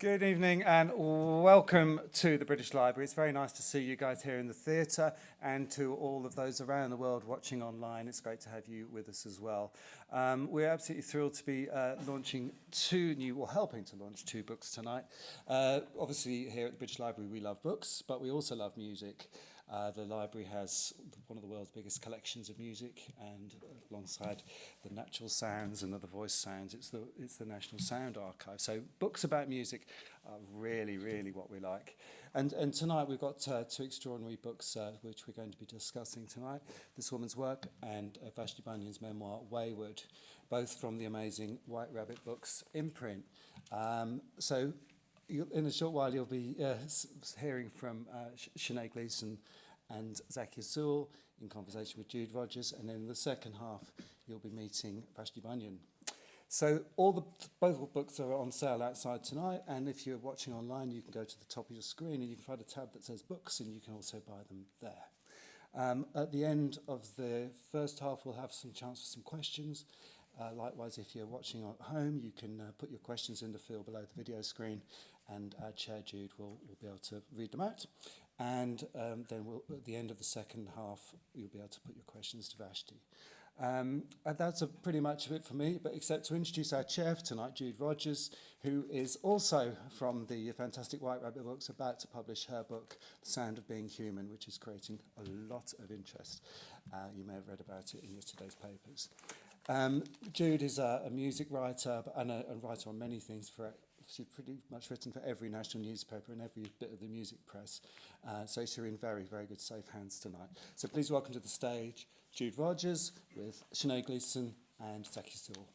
Good evening and welcome to the British Library. It's very nice to see you guys here in the theatre and to all of those around the world watching online. It's great to have you with us as well. Um, we're absolutely thrilled to be uh, launching two new, or helping to launch two books tonight. Uh, obviously here at the British Library we love books, but we also love music. Uh, the library has one of the world's biggest collections of music and alongside the natural sounds and other voice sounds, it's the, it's the National Sound Archive. So books about music are really, really what we like. And, and tonight we've got uh, two extraordinary books uh, which we're going to be discussing tonight. This Woman's Work and uh, Vashti Bunyan's memoir, Wayward, both from the amazing White Rabbit Books imprint. Um, so in a short while you'll be uh, hearing from uh, Sinead Gleeson and Zakia Sewell in conversation with Jude Rogers, and then in the second half, you'll be meeting Vashti Bunyan. So all the both books are on sale outside tonight, and if you're watching online, you can go to the top of your screen and you can find a tab that says books, and you can also buy them there. Um, at the end of the first half, we'll have some chance for some questions. Uh, likewise, if you're watching at home, you can uh, put your questions in the field below the video screen, and our chair Jude will, will be able to read them out. And um, then we'll, at the end of the second half, you'll be able to put your questions to Vashti. Um, and that's a, pretty much it for me, but except to introduce our chair for tonight, Jude Rogers, who is also from the fantastic White Rabbit Books, about to publish her book, The Sound of Being Human, which is creating a lot of interest. Uh, you may have read about it in yesterday's papers. Um, Jude is a, a music writer and a, a writer on many things for she's pretty much written for every national newspaper and every bit of the music press. Uh, so she's in very, very good safe hands tonight. So please welcome to the stage Jude Rogers with Sinead Gleeson and Zakia Sewell.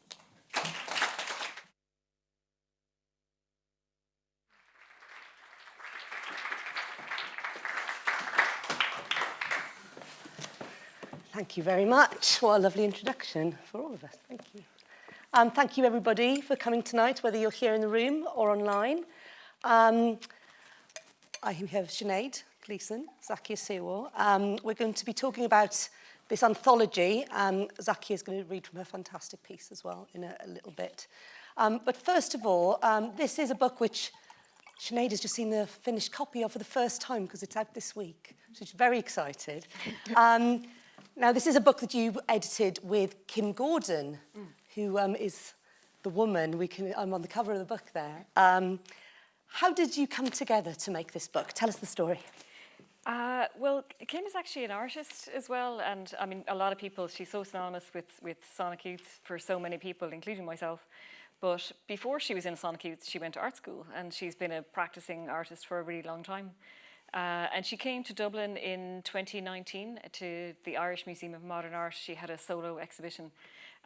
Thank you very much. What a lovely introduction for all of us. Thank you. Um, thank you everybody for coming tonight, whether you're here in the room or online. Um, I have Sinead Gleeson, Zakia Sewell. Um, we're going to be talking about this anthology. Um, Zakia is going to read from her fantastic piece as well in a, a little bit. Um, but first of all, um, this is a book which Sinead has just seen the finished copy of for the first time because it's out this week. So she's very excited. Um, now, this is a book that you edited with Kim Gordon, mm who um, is the woman, we can, I'm on the cover of the book there. Um, how did you come together to make this book? Tell us the story. Uh, well, Kim is actually an artist as well, and I mean, a lot of people, she's so synonymous with, with Sonic Youth for so many people, including myself. But before she was in Sonic Youth, she went to art school, and she's been a practicing artist for a really long time. Uh, and she came to Dublin in 2019 to the Irish Museum of Modern Art. She had a solo exhibition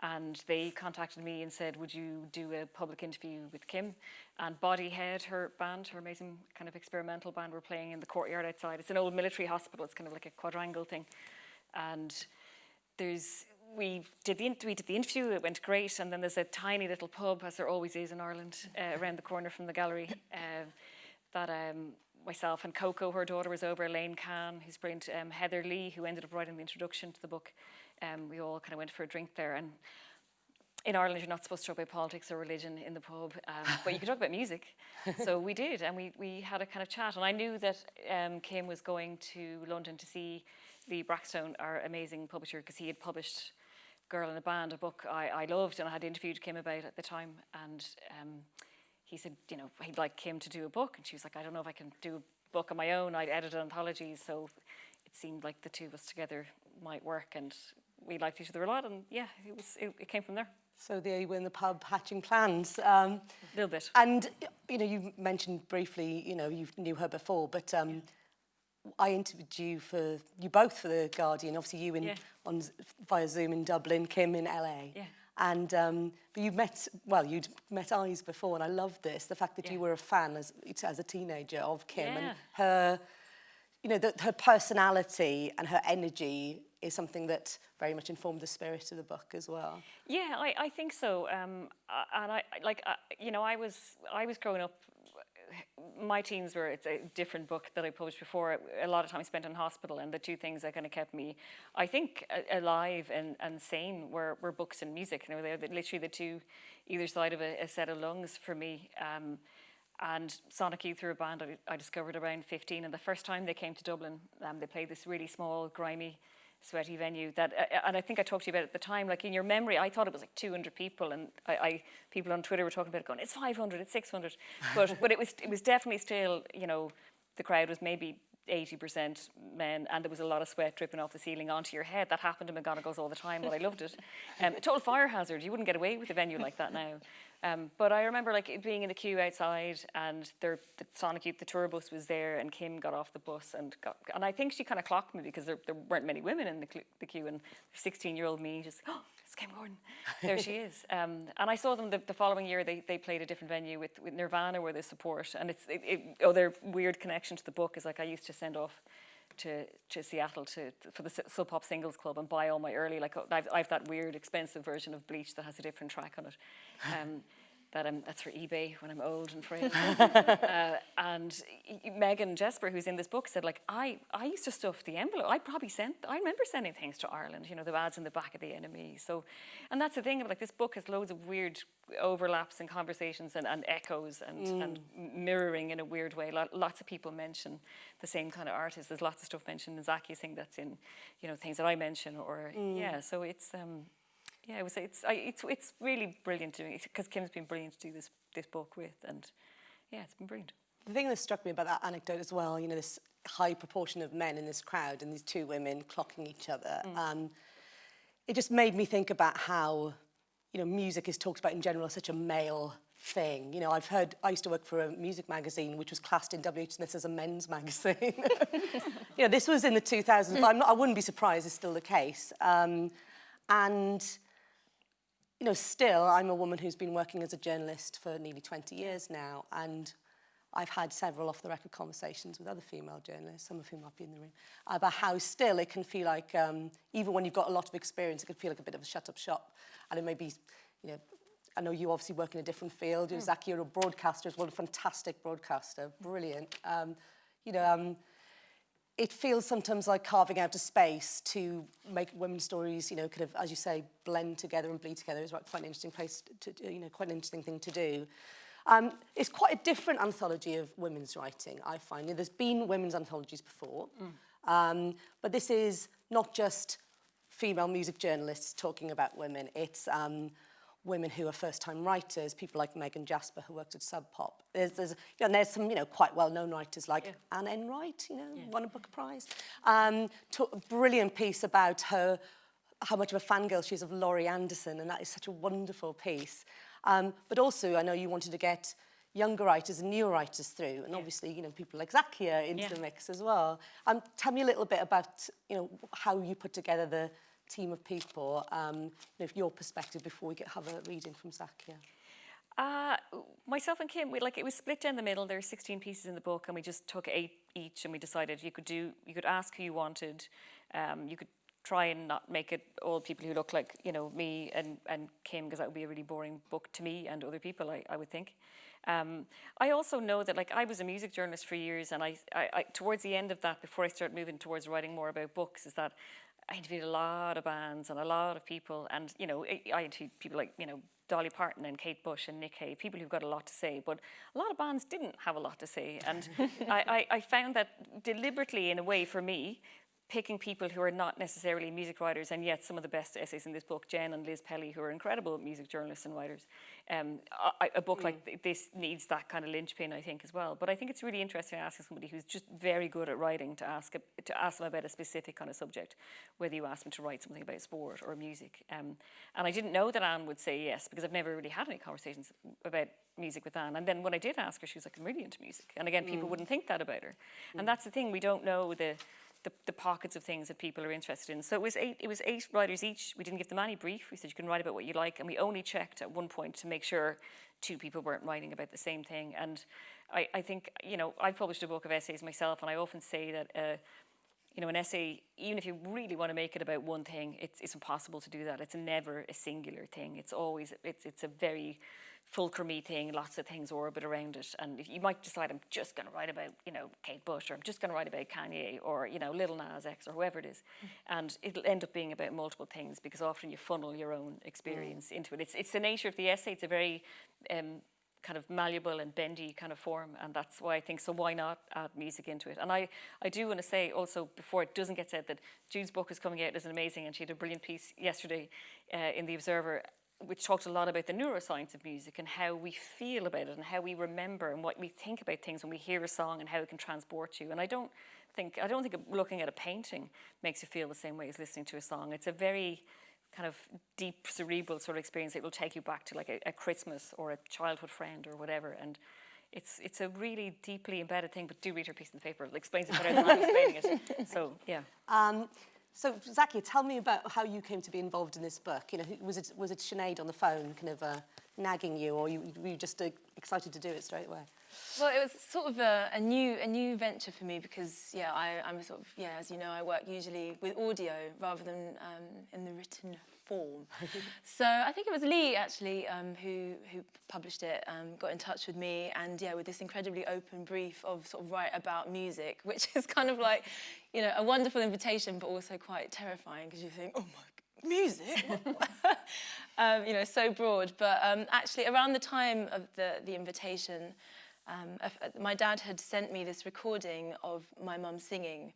and they contacted me and said, would you do a public interview with Kim? And Bodyhead, her band, her amazing kind of experimental band, were playing in the courtyard outside. It's an old military hospital, it's kind of like a quadrangle thing. And there's, we did, the, we did the interview, it went great, and then there's a tiny little pub, as there always is in Ireland, uh, around the corner from the gallery, uh, that um, myself and Coco, her daughter, was over, Elaine Kahn, who's brilliant, um, Heather Lee, who ended up writing the introduction to the book, um, we all kind of went for a drink there. And in Ireland, you're not supposed to talk about politics or religion in the pub, um, but you can talk about music. So we did, and we, we had a kind of chat. And I knew that um, Kim was going to London to see Lee Brackstone, our amazing publisher, because he had published Girl in a Band, a book I, I loved and I had interviewed Kim about at the time. And um, he said, you know, he'd like Kim to do a book. And she was like, I don't know if I can do a book on my own. I'd edited anthologies, so it seemed like the two of us together might work. And we liked each other a lot and yeah, it was it, it came from there. So there you were in the pub hatching plans. Um, a little bit. And, you know, you mentioned briefly, you know, you knew her before, but um, yeah. I interviewed you for, you both for The Guardian, obviously you in, yeah. on, via Zoom in Dublin, Kim in LA. Yeah. And um, but you met, well, you'd met Eyes before, and I love this, the fact that yeah. you were a fan as, as a teenager of Kim yeah. and her, you know, the, her personality and her energy is something that very much informed the spirit of the book as well. Yeah, I, I think so. Um, and I like uh, you know I was I was growing up. My teens were it's a different book that I published before. A lot of time spent in hospital, and the two things that kind of kept me, I think, alive and, and sane were, were books and music. You know, they're literally the two, either side of a, a set of lungs for me. Um, and Sonic Youth are a band I, I discovered around 15, and the first time they came to Dublin, um, they played this really small, grimy, sweaty venue. That, uh, and I think I talked to you about it at the time. Like in your memory, I thought it was like 200 people, and I, I people on Twitter were talking about it, going, "It's 500, it's 600," but but it was it was definitely still, you know, the crowd was maybe 80% men and there was a lot of sweat dripping off the ceiling onto your head. That happened in McGonagles all the time, but I loved it. Um, a total fire hazard. You wouldn't get away with a venue like that now. Um, but I remember like being in the queue outside and there, the Sonic Youth, the tour bus was there and Kim got off the bus and got, and I think she kind of clocked me because there, there weren't many women in the, the queue and 16 year old me just, oh, it's Kim Gordon. There she is. Um, and I saw them the, the, following year, they, they played a different venue with, with Nirvana where they support. And it's, it, it, other weird connection to the book is like I used to send off to, to Seattle to, for the Sub Pop Singles Club and buy all my early, like I've, I've that weird expensive version of Bleach that has a different track on it. Um, that that's for eBay when I'm old and frail. uh, and Megan Jasper, who's in this book, said like, I, I used to stuff the envelope. I probably sent, I remember sending things to Ireland, you know, the ads in the back of the NME. So, and that's the thing, like this book has loads of weird overlaps and conversations and, and echoes and, mm. and mirroring in a weird way. Lots of people mention the same kind of artists. There's lots of stuff mentioned in Zakia's thing that's in, you know, things that I mention or, mm. yeah, so it's, um, yeah, it was, it's, I, it's, it's really brilliant doing because Kim's been brilliant to do this, this book with and yeah, it's been brilliant. The thing that struck me about that anecdote as well, you know, this high proportion of men in this crowd and these two women clocking each other, mm. um, it just made me think about how, you know, music is talked about in general as such a male thing. You know, I've heard, I used to work for a music magazine which was classed in W.H. Smith as a men's magazine. you know, this was in the 2000s, but I'm not, I wouldn't be surprised it's still the case. Um, and you know, still, I'm a woman who's been working as a journalist for nearly 20 years now, and I've had several off-the-record conversations with other female journalists, some of whom might be in the room, about how still it can feel like, um, even when you've got a lot of experience, it can feel like a bit of a shut-up shop. And it may be, you know, I know you obviously work in a different field. Mm. Zaki, you're a broadcaster as well, a fantastic broadcaster, brilliant. Um, you know, um, it feels sometimes like carving out a space to make women's stories, you know, kind of, as you say, blend together and bleed together is quite an interesting place to, to you know, quite an interesting thing to do. Um, it's quite a different anthology of women's writing, I find. You know, there's been women's anthologies before, mm. um, but this is not just female music journalists talking about women. It's um, women who are first-time writers, people like Megan Jasper who worked at Sub Pop. There's, there's, you know, there's some, you know, quite well-known writers like yeah. Anne Enright, you know, yeah. won a Booker Prize. Um, a brilliant piece about her, how much of a fangirl she is of Laurie Anderson, and that is such a wonderful piece. Um, but also, I know you wanted to get younger writers and newer writers through, and yeah. obviously, you know, people like Zakia into yeah. the mix as well. Um, tell me a little bit about, you know, how you put together the team of people, um, you know, your perspective before we get, have a reading from Zakia? Uh, myself and Kim, we like it was split down the middle. There are 16 pieces in the book, and we just took eight each, and we decided you could do, you could ask who you wanted, um, you could try and not make it all people who look like you know me and and Kim, because that would be a really boring book to me and other people, I, I would think. Um, I also know that like I was a music journalist for years, and I, I, I towards the end of that, before I started moving towards writing more about books, is that I interviewed a lot of bands and a lot of people, and you know, I interviewed people like you know Dolly Parton and Kate Bush and Nick Cave, people who've got a lot to say, but a lot of bands didn't have a lot to say, and I, I, I found that deliberately, in a way, for me, picking people who are not necessarily music writers and yet some of the best essays in this book, Jen and Liz Pelly, who are incredible music journalists and writers. Um, a, a, book mm. like this needs that kind of linchpin, I think, as well. But I think it's really interesting asking somebody who's just very good at writing to ask a, to ask them about a specific kind of subject, whether you ask them to write something about sport or music. Um, and I didn't know that Anne would say yes because I've never really had any conversations about music with Anne. And then when I did ask her, she was like, I'm really into music. And again, people mm. wouldn't think that about her. Mm. And that's the thing, we don't know the the, the pockets of things that people are interested in. So it was eight, it was eight writers each. We didn't give them any brief. We said you can write about what you like, and we only checked at one point to make sure two people weren't writing about the same thing. And I, I think you know I've published a book of essays myself, and I often say that. Uh, you know, an essay, even if you really want to make it about one thing, it's, it's impossible to do that. It's never a singular thing. It's always, it's, it's a very fulcrumy thing, lots of things orbit around it. And you might decide, I'm just going to write about, you know, Kate Bush, or I'm just going to write about Kanye, or, you know, Little Nas X, or whoever it is. Mm. And it'll end up being about multiple things because often you funnel your own experience mm. into it. It's, it's the nature of the essay. It's a very um, kind of malleable and bendy kind of form, and that's why I think so. Why not add music into it? And I, I do want to say also before it doesn't get said that Jude's book is coming out is amazing, and she had a brilliant piece yesterday uh, in the Observer which talked a lot about the neuroscience of music and how we feel about it and how we remember and what we think about things when we hear a song and how it can transport you. And I don't think I don't think looking at a painting makes you feel the same way as listening to a song. It's a very kind of deep cerebral sort of experience. It will take you back to like a, a Christmas or a childhood friend or whatever. And it's it's a really deeply embedded thing. But do read her piece in the paper. It explains it better than I'm explaining it. So yeah. Um, so, Zakia, tell me about how you came to be involved in this book. You know, was it was it Sinead on the phone, kind of uh, nagging you, or you, were you just uh, excited to do it straight away? Well, it was sort of a, a new a new venture for me because yeah, I, I'm sort of yeah, as you know, I work usually with audio rather than um, in the written form. so I think it was Lee actually um, who who published it, um, got in touch with me, and yeah, with this incredibly open brief of sort of write about music, which is kind of like, you know, a wonderful invitation, but also quite terrifying because you think, oh my, music, um, you know, so broad. But um, actually, around the time of the the invitation. Um, my dad had sent me this recording of my mum singing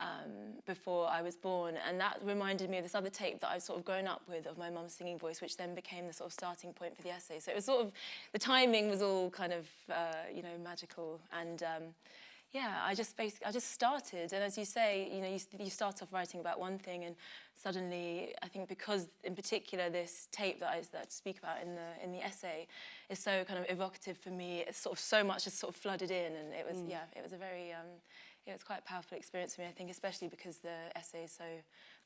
um, before I was born. And that reminded me of this other tape that I've sort of grown up with of my mum's singing voice, which then became the sort of starting point for the essay. So it was sort of, the timing was all kind of, uh, you know, magical. And um, yeah, I just basically, I just started. And as you say, you know, you, you start off writing about one thing and suddenly, I think because in particular this tape that I, that I speak about in the, in the essay is so kind of evocative for me, it's sort of so much just sort of flooded in and it was, mm. yeah, it was a very, um, yeah, it's quite a powerful experience for me, I think, especially because the essay is so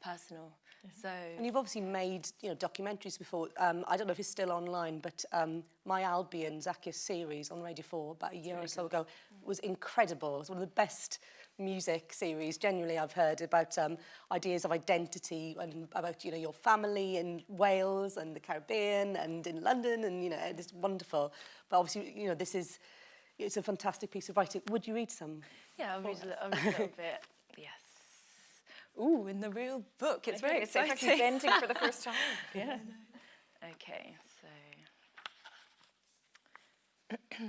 personal. Yeah. So, and you've obviously made you know documentaries before. Um, I don't know if it's still online, but um, My Albion, Zakia's series on Radio 4 about a year or so ago was incredible. It's one of the best music series generally I've heard about um, ideas of identity and about you know your family in Wales and the Caribbean and in London and you know it's wonderful. But obviously you know this is it's a fantastic piece of writing. Would you read some? Yeah, I'll read, a, I'll read a little bit. Yes. Ooh, in the real book. It's okay, very it's exciting. It's actually bending for the first time. Yeah. Okay, so.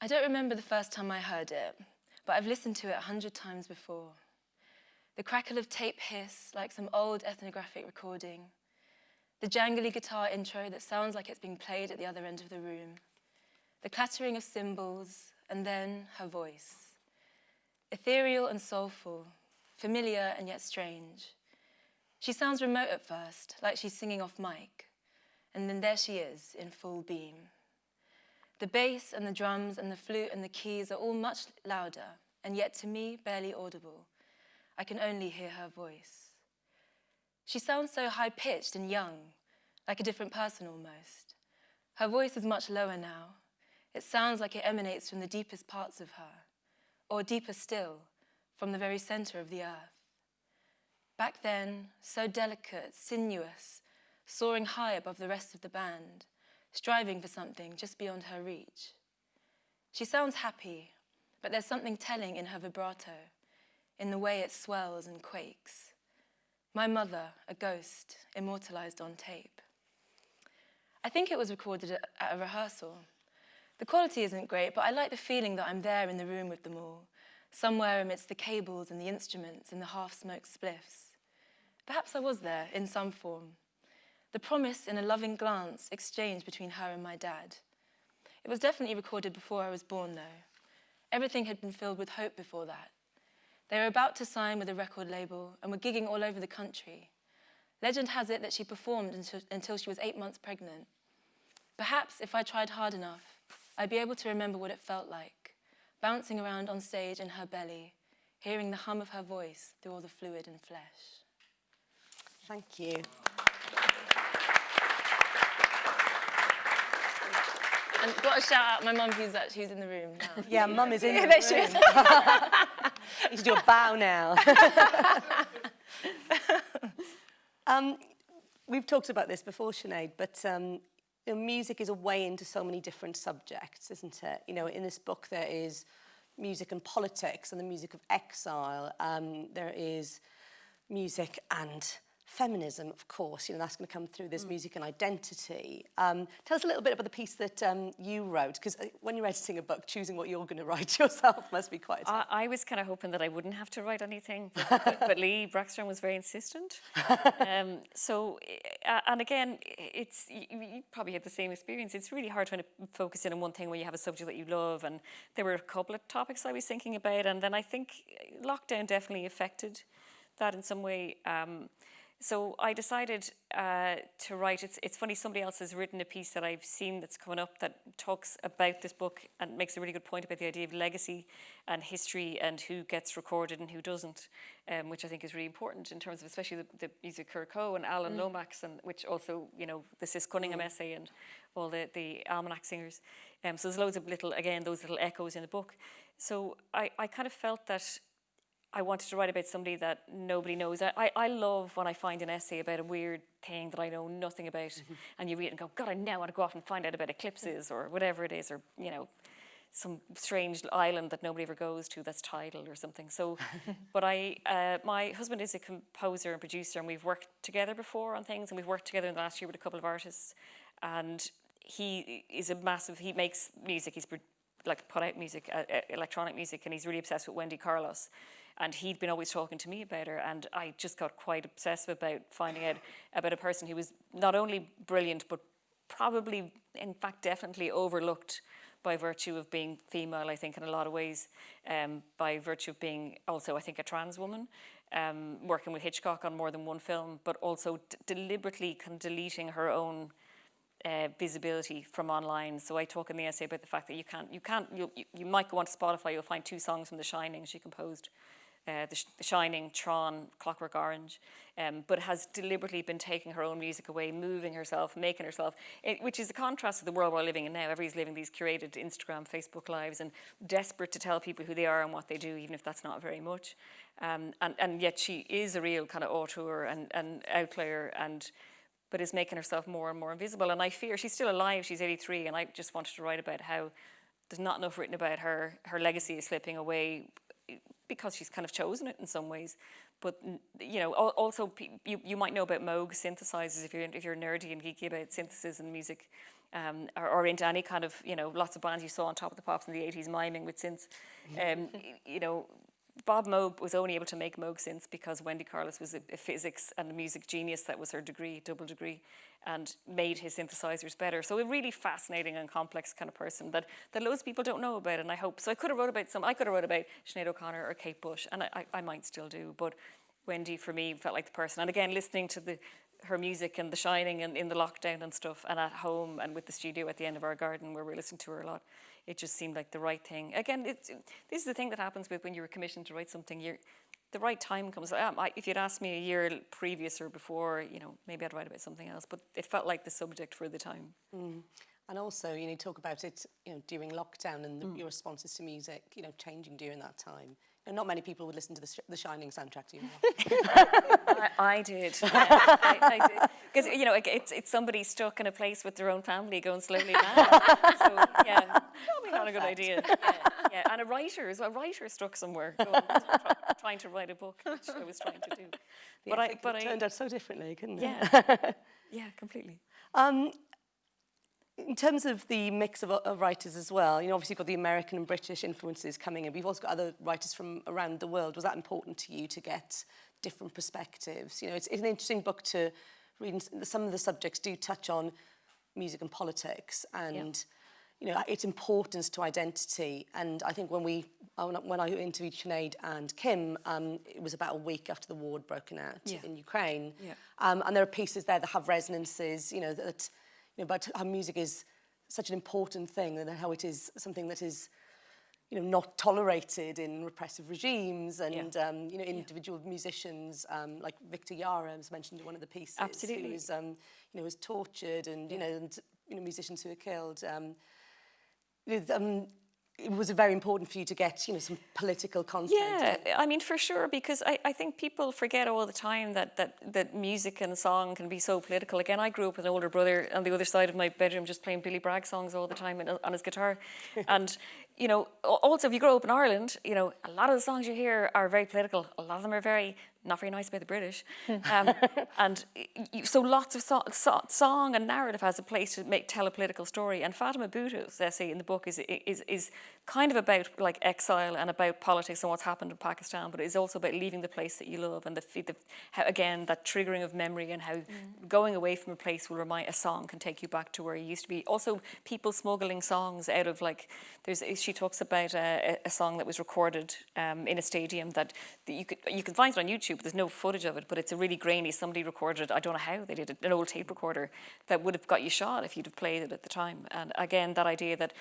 I don't remember the first time I heard it, but I've listened to it a hundred times before. The crackle of tape hiss like some old ethnographic recording. The jangly guitar intro that sounds like it's being played at the other end of the room the clattering of cymbals, and then her voice. Ethereal and soulful, familiar and yet strange. She sounds remote at first, like she's singing off mic, and then there she is in full beam. The bass and the drums and the flute and the keys are all much louder, and yet to me barely audible. I can only hear her voice. She sounds so high pitched and young, like a different person almost. Her voice is much lower now, it sounds like it emanates from the deepest parts of her, or deeper still, from the very center of the earth. Back then, so delicate, sinuous, soaring high above the rest of the band, striving for something just beyond her reach. She sounds happy, but there's something telling in her vibrato, in the way it swells and quakes. My mother, a ghost, immortalized on tape. I think it was recorded at a rehearsal. The quality isn't great, but I like the feeling that I'm there in the room with them all, somewhere amidst the cables and the instruments and the half-smoked spliffs. Perhaps I was there in some form. The promise in a loving glance exchanged between her and my dad. It was definitely recorded before I was born, though. Everything had been filled with hope before that. They were about to sign with a record label and were gigging all over the country. Legend has it that she performed until, she was eight months pregnant. Perhaps if I tried hard enough, I'd be able to remember what it felt like, bouncing around on stage in her belly, hearing the hum of her voice through all the fluid and flesh. Thank you. And got a shout out my mum who's, actually, who's in the room now. Yeah, mum is in the room. you should do a bow now. um, we've talked about this before, Sinead, but um, you know, music is a way into so many different subjects, isn't it? You know, in this book there is music and politics and the music of exile. Um, there is music and feminism, of course, you know, that's going to come through this music and identity. Um, tell us a little bit about the piece that um, you wrote, because when you're editing a book, choosing what you're going to write yourself must be quite I was kind of hoping that I wouldn't have to write anything, but, but, but Lee Brackstone was very insistent. Um, so, uh, and again, it's you, you probably had the same experience. It's really hard trying to focus in on one thing when you have a subject that you love. And there were a couple of topics I was thinking about, and then I think lockdown definitely affected that in some way. Um, so I decided uh, to write, it's, it's funny, somebody else has written a piece that I've seen that's coming up that talks about this book and makes a really good point about the idea of legacy and history and who gets recorded and who doesn't, um, which I think is really important in terms of especially the, the music Curco and Alan mm. Lomax, and which also, you know, the Sis Cunningham mm. essay and all the, the almanac singers. Um, so there's loads of little, again, those little echoes in the book. So I, I kind of felt that I wanted to write about somebody that nobody knows. I, I love when I find an essay about a weird thing that I know nothing about mm -hmm. and you read it and go, God, I now want to go off and find out about eclipses or whatever it is or, you know, some strange island that nobody ever goes to that's tidal or something. So, but I, uh, my husband is a composer and producer and we've worked together before on things and we've worked together in the last year with a couple of artists and he is a massive, he makes music, he's like put out music, uh, electronic music and he's really obsessed with Wendy Carlos. And he'd been always talking to me about her and I just got quite obsessive about finding out about a person who was not only brilliant but probably in fact definitely overlooked by virtue of being female I think in a lot of ways um, by virtue of being also I think a trans woman um, working with Hitchcock on more than one film but also deliberately deleting her own uh, visibility from online. So I talk in the essay about the fact that you can't, you can't, you, you might go onto Spotify, you'll find two songs from The Shining she composed uh, the, the, Shining, Tron, Clockwork Orange, um, but has deliberately been taking her own music away, moving herself, making herself, it, which is a contrast to the world we're living in now. Everybody's living these curated Instagram, Facebook lives and desperate to tell people who they are and what they do, even if that's not very much. Um, and, and yet she is a real kind of auteur and, and outlier and but is making herself more and more invisible. And I fear she's still alive, she's 83, and I just wanted to write about how there's not enough written about her. Her legacy is slipping away because she's kind of chosen it in some ways. But you know, also you, you might know about Moog synthesizers if you're if you're nerdy and geeky about synthesis and music, um, or, or, into any kind of you know lots of bands you saw on Top of the Pops in the 80s miming with synths. Um, you know, Bob Moog was only able to make Moog synths because Wendy Carlos was a, a, physics and a music genius. That was her degree, double degree, and made his synthesizers better. So a really fascinating and complex kind of person that, that loads of people don't know about. And I hope so. I could have wrote about some. I could have wrote about Sinead O'Connor or Kate Bush, and I, I, I might still do. But Wendy, for me, felt like the person. And again, listening to the her music and The Shining and in the lockdown and stuff, and at home and with the studio at the end of our garden where we're listening to her a lot it just seemed like the right thing. Again, it's, this is the thing that happens with when you're commissioned to write something. You're, the right time comes. Um, I, if you'd asked me a year previous or before, you know, maybe I'd write about something else. But it felt like the subject for the time. Mm. And also, you know, talk about it, you know, during lockdown and the, mm. your responses to music, you know, changing during that time. You know, not many people would listen to the, Sh the Shining soundtrack, do you know? I, I, did. Yeah, I, I did. Because, you know, it's, it's somebody stuck in a place with their own family going slowly mad. so, yeah, probably not a good idea. Yeah, yeah. And a writer, is a writer stuck somewhere going, trying to write a book, which I was trying to do. The but I, but it turned out so differently, couldn't yeah. it? yeah, completely. Um, in terms of the mix of, of writers as well, you know, obviously you've got the American and British influences coming in, but you've also got other writers from around the world. Was that important to you to get different perspectives? You know, it's, it's an interesting book to read. Some of the subjects do touch on music and politics and, yeah. you know, its importance to identity. And I think when we, when I interviewed Sinead and Kim, um, it was about a week after the war had broken out yeah. in Ukraine. Yeah. Um, and there are pieces there that have resonances, you know, that you know, about how music is such an important thing and how it is something that is you know, not tolerated in repressive regimes and, yeah. um, you know, individual yeah. musicians um, like Victor Jara was mentioned in one of the pieces. Absolutely. Who was, um, you know, was tortured and, yeah. you know, and, you know, musicians who were killed. Um, um, it was very important for you to get, you know, some political content. Yeah, I mean, for sure, because I, I think people forget all the time that, that, that music and song can be so political. Again, I grew up with an older brother on the other side of my bedroom just playing Billy Bragg songs all the time on his guitar. and, you know, also if you grow up in Ireland, you know, a lot of the songs you hear are very political. A lot of them are very not very nice about the British. Um, and y- y- so lots of so, so, song and narrative has a place to make tell a political story. And Fatima Bhutto's essay in the book is, is, is kind of about like exile and about politics and what's happened in Pakistan, but it's also about leaving the place that you love and the, the how, again that triggering of memory and how going away from a place will remind a song can take you back to where you used to be. Also, people smuggling songs out of like there's she talks about a, a song that was recorded um, in a stadium that, that you could you can find it on YouTube. But there's no footage of it, but it's a really grainy. Somebody recorded it. I don't know how they did it. An old tape recorder that would have got you shot if you'd have played it at the time. And again, that idea that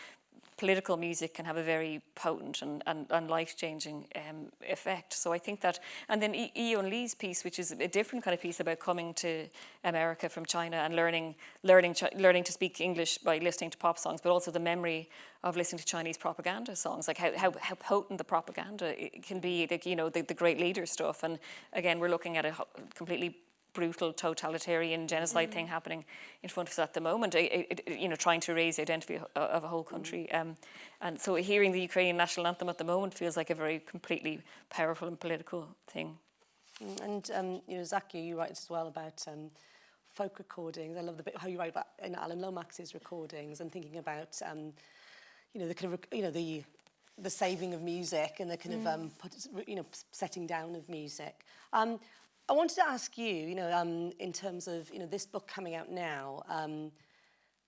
political music can have a very potent and, and, and life-changing um, effect. So I think that, and then E- Yiyun Li's piece, which is a different kind of piece about coming to America from China and learning, learning, learning to speak English by listening to pop songs, but also the memory of listening to Chinese propaganda songs, like how, how, how potent the propaganda can be, like, you know, the, the great leader stuff. And again, we're looking at a completely brutal totalitarian genocide thing happening in front of us at the moment, i- i- i- you know, trying to raise the identity of- a whole country. Um, and so hearing the Ukrainian national anthem at the moment feels like a very completely powerful and political thing. Mm, And um, you know, Zaki, you write as well about um, folk recordings. I love the bit how you write about in Alan Lomax's recordings and thinking about um, you know the kind of you know the the saving of music and the kind of um, put, you know setting down of music. Um, I wanted to ask you, you know, um, in terms of you know this book coming out now. Um,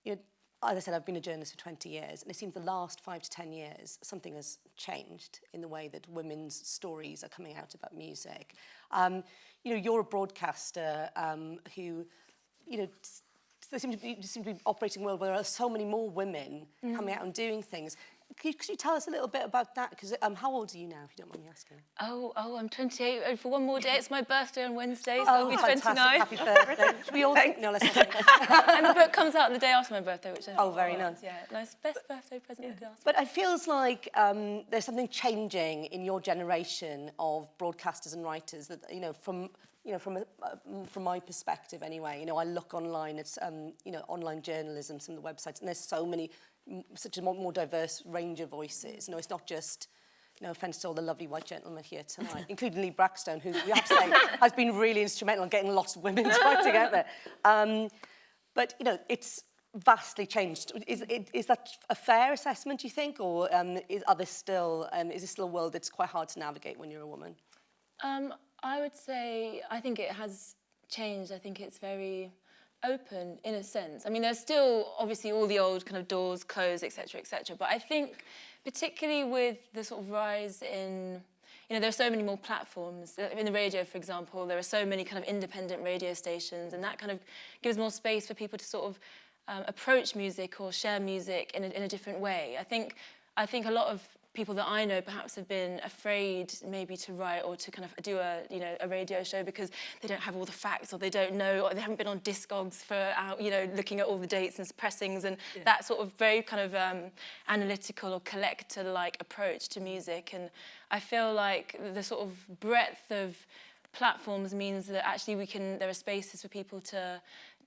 you know, as I said, I've been a journalist for 20 years, and it seems the last five to 10 years, something has changed in the way that women's stories are coming out about music. Um, you know, you're a broadcaster um, who, you know, they seem to, be, seem to be operating world where there are so many more women coming out and doing things. Could you, could you tell us a little bit about that? Because um, how old are you now, if you don't mind me asking? Oh, oh, I'm 28. Oh, for one more day, it's my birthday on Wednesday, so I'll be Oh, fantastic. 29. Happy birthday. We all think? No, let's and the book comes out the day after my birthday, which I Oh, very nice. Yeah, nice. Best birthday present I could ask. But it feels like um, there's something changing in your generation of broadcasters and writers that, you know, from, you know, from, a, uh, from my perspective anyway, you know, I look online at, um, you know, online journalism, some of the websites, and there's so many, such a more, more diverse range of voices. You know, it's not just, no offence to all the lovely white gentlemen here tonight, including Lee Brackstone, who we have to say has been really instrumental in getting lots of women fighting out there. Um, but, you know, it's vastly changed. Is, it- is that a fair assessment, do you think? Or um, is, are there still, um, is this still a world that's quite hard to navigate when you're a woman? Um, I would say I think it has changed. I think it's very open in a sense. I mean, there's still obviously all the old kind of doors closed, etc., etc. But I think, particularly with the sort of rise in, you know, there are so many more platforms in the radio, for example. There are so many kind of independent radio stations, and that kind of gives more space for people to sort of um, approach music or share music in a, in a different way. I think I think a lot of people that I know perhaps have been afraid maybe to write or to kind of do a you know a radio show because they don't have all the facts or they don't know or they haven't been on Discogs for out you know looking at all the dates and pressings and that sort of very kind of um, analytical or collector like approach to music. And I feel like the sort of breadth of platforms means that actually we can there are spaces for people to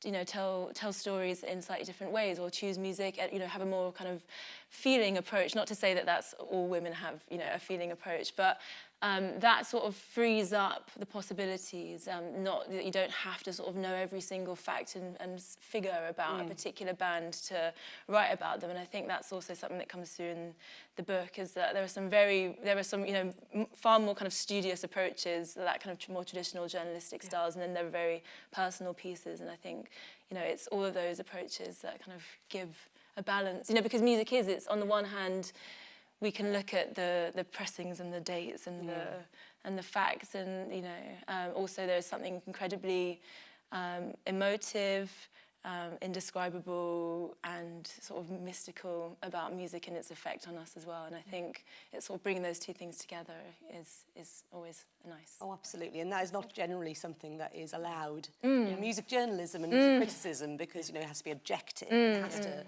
you know tell tell stories in slightly different ways or choose music uh, you know have a more kind of feeling approach. Not to say that that's all women have you know a feeling approach but um, that sort of frees up the possibilities um, not that you don't have to sort of know every single fact and, and figure about a particular band to write about them. And I think that's also something that comes through in the book is that there are some very there are some you know far more kind of studious approaches that kind of more traditional journalistic styles and then there are very personal pieces. And I think you know it's all of those approaches that kind of give a balance. You know because music is it's on the one hand we can look at the the pressings and the dates and the and the facts and you know um, also there's something incredibly um, emotive um, indescribable and sort of mystical about music and its effect on us as well. And I think it's sort of bringing those two things together is is always nice. Oh, absolutely. And that is not generally something that is allowed. In music journalism and music criticism because, you know, it has to be objective. It has to,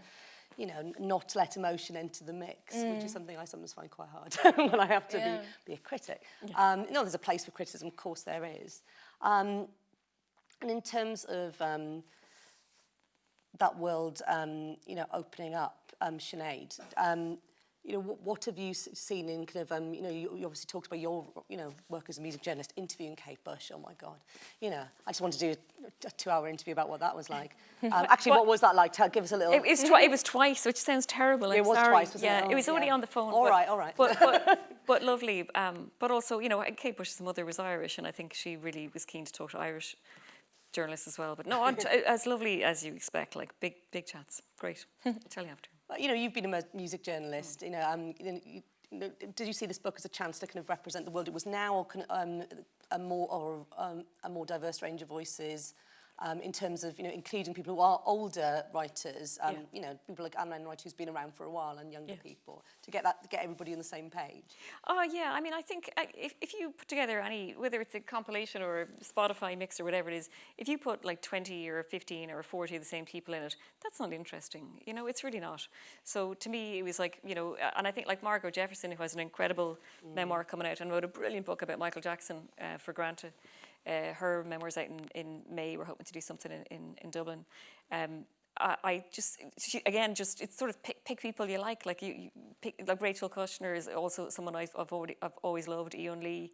you know, not let emotion enter the mix, mm. which is mm. something I sometimes find quite hard when I have to yeah. be, be a critic. Yeah. Um, no, there's a place for criticism, of course there is. Um, and in terms of um, that world, um, you know, opening up um, Sinead, um, you know, what, what have you seen in kind of, um, you know, you, you obviously talked about your, you know, work as a music journalist, interviewing Kate Bush. Oh my God, you know, I just wanted to do a, two-hour interview about what that was like. Um, actually, what was that like? Tell, give us a little. It, was it was twice, which sounds terrible. I'm It was sorry. twice, wasn't it? yeah, Oh, it was only yeah. on the phone. All but, right, all right. But, but, but lovely. Um, but also, you know, Kate Bush's mother was Irish, and I think she really was keen to talk to Irish journalists as well. But no, as lovely as you expect. Like big, big chats. Great. I'll tell you after. You know, you've been a music journalist. You know, um, you know, you, you know, did you see this book as a chance to kind of represent the world it was now, or of, um, a more or um, a more diverse range of voices? Um, in terms of you know including people who are older writers, um, Yeah. you know people like Anne Enright who's been around for a while and younger Yeah. people to get that to get everybody on the same page. Oh yeah, I mean, I think uh, if, if you put together any, whether it's a compilation or a Spotify mix or whatever it is, if you put like 20 or 15 or 40 of the same people in it, that's not interesting. You know, it's really not. So to me, it was like, you know, uh, and I think like Margo Jefferson, who has an incredible memoir coming out and wrote a brilliant book about Michael Jackson uh, for Granta. Uh, her memoir's out in, in May. We're hoping to do something in, in, in Dublin. Um, I, I just she, again just it's sort of pick, pick people you like like you, you pick like Rachel Kushner is also someone I've I've, already, I've always loved Yiyun Li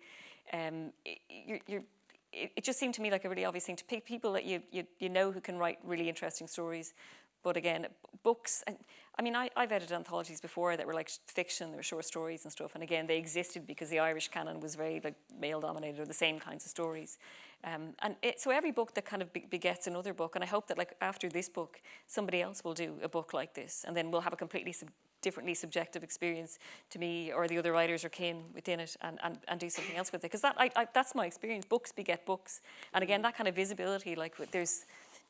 um y- you're, you're it, it just seemed to me like a really obvious thing to pick people that you, you you know who can write really interesting stories but again books and I mean I, I've edited anthologies before that were like fiction they were short stories and stuff and again they existed because the Irish canon was very like male dominated or the same kinds of stories um, and it, so every book that kind of begets another book, and I hope that like after this book, somebody else will do a book like this, and then we'll have a completely sub- differently subjective experience to me or the other writers or kin within it, and, and, and do something else with it. Because that I, I, that's my experience. Books beget books, and again that kind of visibility. Like there's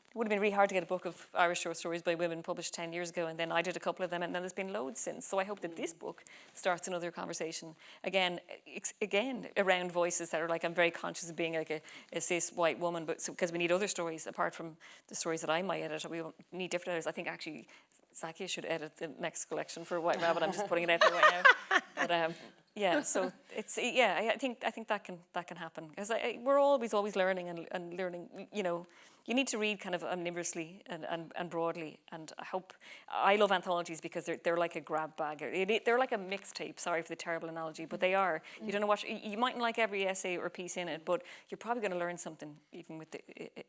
it would have been really hard to get a book of Irish short stories by women published 10 years ago, and then I did a couple of them, and then there's been loads since. So I hope that this book starts another conversation. Again, again around voices that are like, I'm very conscious of being like a, a cis white woman, but because we need other stories apart from the stories that I might edit, we need different editors. I think actually Zakia should edit the next collection for White Rabbit. I'm just putting it out there right now. But um, yeah, so it's yeah. I- I think I think that can that can happen because we're always always learning and, and learning. You know, you need to read kind of omnibrously and, and, and broadly. And I hope I love anthologies because they're they're like a grab bag. They're like a mixtape. Sorry for the terrible analogy, but they are. You don't know what you mightn't like every essay or piece in it, but you're probably going to learn something even with the,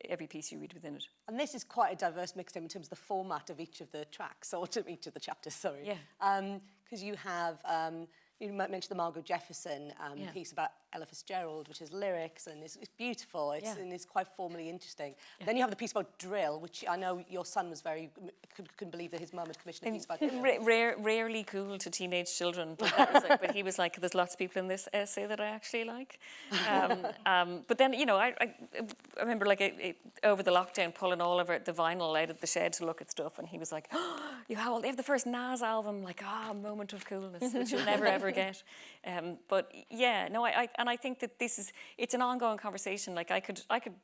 every piece you read within it. And this is quite a diverse mixtape in terms of the format of each of the tracks, or to each of the chapters, sorry. Yeah. Because you have, um, you might mention the Margo Jefferson um, Yeah. piece about Ella Fitzgerald, which is lyrics and it's, it's beautiful. It's, Yeah. and it's quite formally interesting. Then you have the piece about drill, which I know your son was very, couldn't, couldn't believe that his mum had commissioned a piece about drill. Ra- rare, rarely cool to teenage children, but, that was like, but he was like, "There's lots of people in this essay that I actually like." Um, um, but then, you know, I, I, I remember like it, it, over the lockdown pulling all of it, the vinyl out of the shed to look at stuff, and he was like, oh, "You have, they have the first Nas album, like ah, moment of coolness, which you'll never ever get." Um, but yeah, no, I, I and I think that this is it's an ongoing conversation. Like I could I could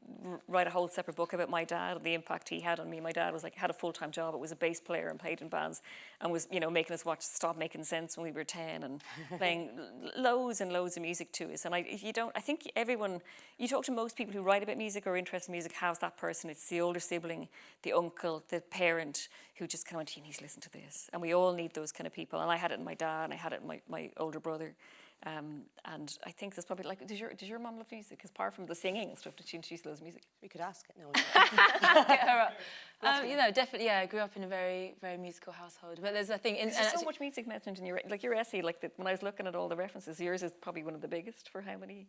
write a whole separate book about my dad and the impact he had on me. My dad was like had a full time job. It was a bass player and played in bands, and was you know making us watch Stop Making Sense when we were ten and playing loads and loads of music to us. And I you don't I think everyone you talk to most people who write about music or are interested in music has that person. It's the older sibling, the uncle, the parent who just kind of went, you need to listen to this. And we all need those kind of people. And I had it in my dad, and I had it in my, my older brother. Um, and I think there's probably like, does your does your mum love music? Because apart from the singing and stuff, did she, she loves music? We could ask it. No, Get her up. Um, you know, definitely, yeah, I grew up in a very, very musical household. But there's a thing, in, There's and so much music mentioned in your like your essay. Like the, when I was looking at all the references, yours is probably one of the biggest for how many.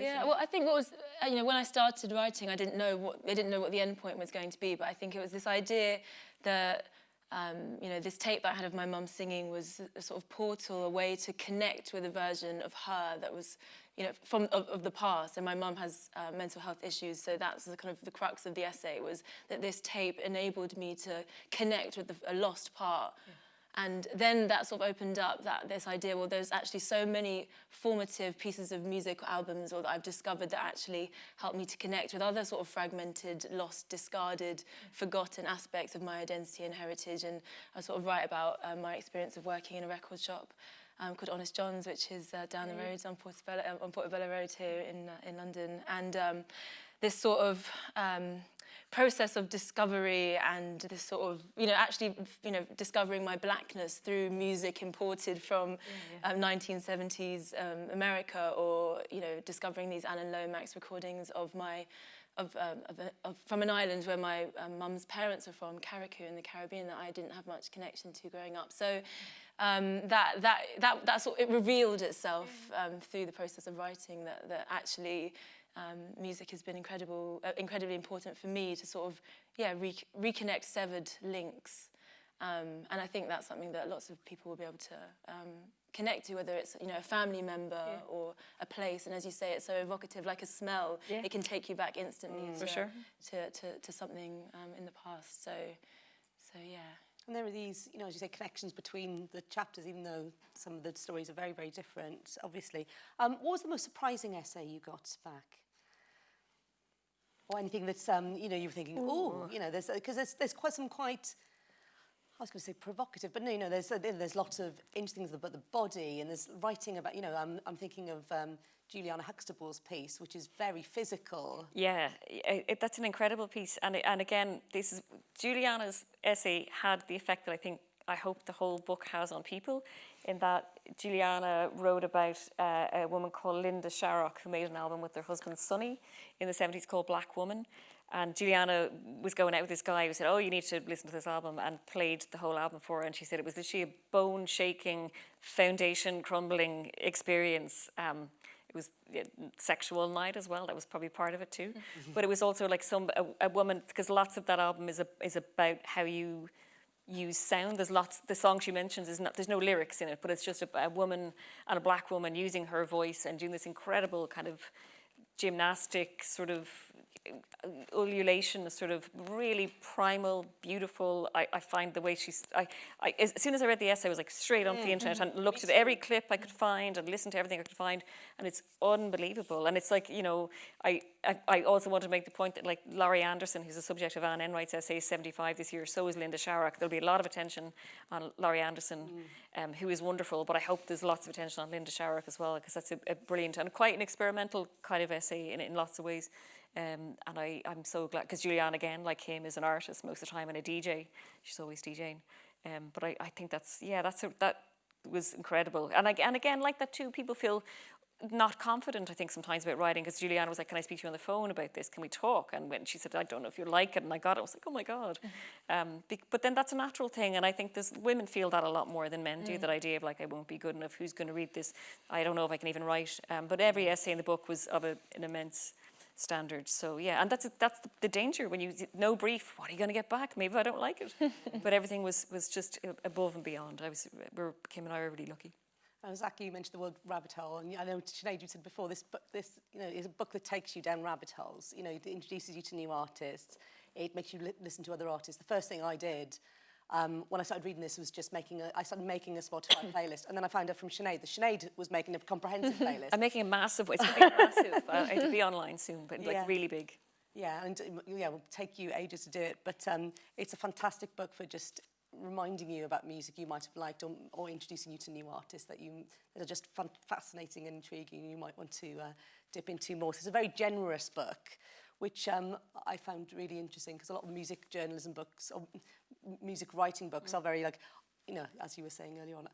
Yeah, well, I think what was, uh, you know, when I started writing, I didn't know what, I didn't know what the end point was going to be, but I think it was this idea that, um, you know, this tape that I had of my mum singing was a sort of portal, a way to connect with a version of her that was, you know, from of, of the past. And my mum has uh, mental health issues, so that's the kind of the crux of the essay was that this tape enabled me to connect with the, a lost part. And then that sort of opened up that this idea, well, there's actually so many formative pieces of music or albums or that I've discovered that actually help me to connect with other sort of fragmented, lost, discarded, forgotten aspects of my identity and heritage. And I sort of write about um, my experience of working in a record shop um, called Honest John's, which is uh, down the road on Portobello, um, on Portobello Road here in, uh, in London. And um, this sort of um, process of discovery and this sort of, you know, actually, you know, discovering my blackness through music imported from Um, 1970s um, America or, you know, discovering these Alan Lomax recordings of my, of, um, of, a, of from an island where my um, mum's parents are from, Carriacou in the Caribbean, that I didn't have much connection to growing up. So um, that, that, that, that sort, it revealed itself um, through the process of writing that, that actually um, music has been incredible, uh, incredibly important for me to sort of, yeah, re reconnect severed links. Um, and I think that's something that lots of people will be able to um, connect to, whether it's you know a family member or a place. And as you say, it's so evocative, like a smell. Yeah. It can take you back instantly to, For sure. to, to, to something um, in the past. So, so yeah. And there are these, you know, as you say, connections between the chapters, even though some of the stories are very, very different, obviously. Um, what was the most surprising essay you got back? Or anything that's, um, you know, you were thinking, oh, you know, there's because there's, there's quite some quite, I was going to say provocative, but no, you know, there's there's lots of interesting things about the body, and there's writing about, you know, I'm I'm thinking of um, Juliana Huxtable's piece, which is very physical. Yeah, i- it, that's an incredible piece. And, and again, this is Juliana's essay had the effect that I think, I hope the whole book has on people, in that Juliana wrote about uh, a woman called Linda Sharrock, who made an album with her husband Sonny in the 70s called Black Woman. And Juliana was going out with this guy who said, oh, you need to listen to this album, and played the whole album for her. And she said it was literally a bone-shaking, foundation-crumbling experience. Um, it was a sexual night as well. That was probably part of it too. but it was also like some a, a woman because lots of that album is a, is about how you use sound. There's lots. The song she mentions is not. There's no lyrics in it, but it's just a, a woman and a black woman using her voice and doing this incredible kind of gymnastic sort of ululation, a sort of really primal, beautiful. I, I find the way she's. I, I, as soon as I read the essay, I was like straight onto the internet and looked at every clip I could find and listened to everything I could find, and it's unbelievable. And it's like you know, I, I, I also want to make the point that like Laurie Anderson, who's the subject of Anne Enright's essay, is 75 this year. So is Linda Sharrock. There'll be a lot of attention on Laurie Anderson, um, who is wonderful, but I hope there's lots of attention on Linda Sharrock as well, because that's a, a brilliant and quite an experimental kind of essay in, in lots of ways. Um, and I, I'm so glad, because Julianne, again, like him, is an artist most of the time and a DJ. She's always DJing. Um, but I, I think that's, yeah, that's a, that was incredible. And, I, and again, like that too, people feel not confident, I think, sometimes about writing, because Juliana was like, can I speak to you on the phone about this? Can we talk? And when she said, I don't know if you like it, and I got it, I was like, oh my God. Um, bec- but then that's a natural thing, and I think there's, women feel that a lot more than men do, that idea of like, I won't be good enough, who's going to read this? I don't know if I can even write. Um, but every essay in the book was of a, an immense standard. So yeah, and that's that's the, the danger when you no brief. What are you going to get back? Maybe I don't like it. but everything was was just above and beyond. I was we're, Kim and I were really lucky. Uh, Zaki, you mentioned the word rabbit hole, and I know Sinead, you said before this book. This, you know, is a book that takes you down rabbit holes. You know, it introduces you to new artists. It makes you li- listen to other artists. The first thing I did um, when I started reading this was just making a. I started making a Spotify playlist, and then I found out from Sinead that Sinead was making a comprehensive playlist. I'm making a massive. It's going to be massive. Uh, it'll be online soon, but like Yeah. really big. Yeah, and um, yeah, it will take you ages to do it, but um, it's a fantastic book for just reminding you about music you might have liked or, or introducing you to new artists that you that are just fun, fascinating and intriguing. You might want to uh, dip into more. So it's a very generous book, which um, I found really interesting because a lot of music journalism books or music writing books are very like, you know, as you were saying earlier on.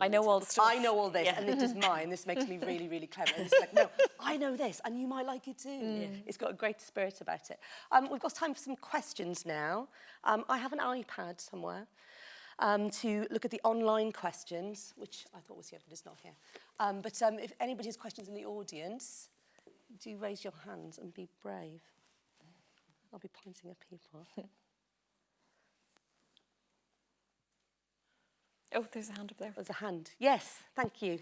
I know all the stuff. I know all this, Yeah. and it is mine. This makes me really, really clever. And it's like, no, I know this, and you might like it too. It's got a great spirit about it. Um, we've got time for some questions now. Um, I have an iPad somewhere um, to look at the online questions, which I thought was here, but it's not here. Um, but um, if anybody has questions in the audience, do raise your hands and be brave. I'll be pointing at people. Oh, there's a hand up there. There's a hand. Yes, thank you.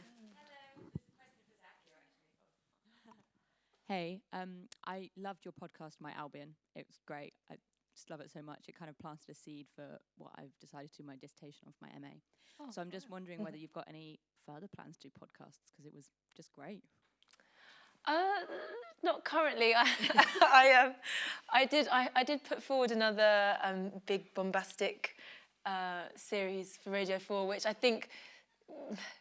Hey, um, I loved your podcast, My Albion. It was great. I just love it so much. It kind of planted a seed for what I've decided to do my dissertation of my MA. Oh, so I'm just wondering whether you've got any further plans to do podcasts because it was just great. Uh, not currently. I, I, um, I did. I, I did put forward another um, big bombastic uh, series for Radio Four, which I think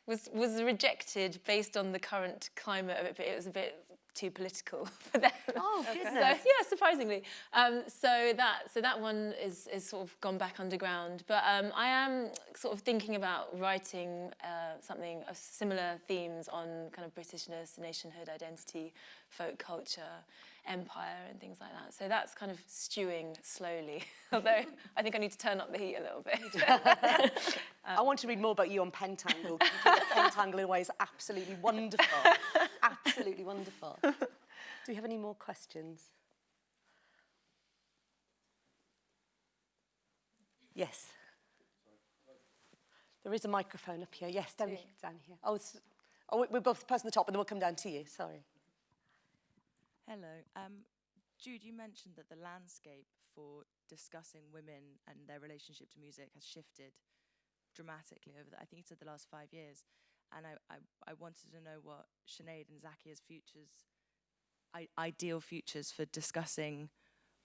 was was rejected based on the current climate of it. But it was a bit too political for them. Oh, So, yeah, surprisingly. Um, so that so that one is is sort of gone back underground. But um, I am sort of thinking about writing uh, something of similar themes on kind of Britishness, nationhood, identity, folk culture, empire, and things like that. So that's kind of stewing slowly. Although I think I need to turn up the heat a little bit. I want to read more about you on Pentangle. Pentangle in a way is absolutely wonderful. absolutely wonderful. Do we have any more questions? Yes. There is a microphone up here. Yes, down, down here. Oh, oh, we're both the person at the top, and then we'll come down to you. Sorry. Hello. Um, Jude, you mentioned that the landscape for discussing women and their relationship to music has shifted dramatically over the, I think you said the last five years. And I, I, I wanted to know what Sinead and Zakia's futures, I, ideal futures for discussing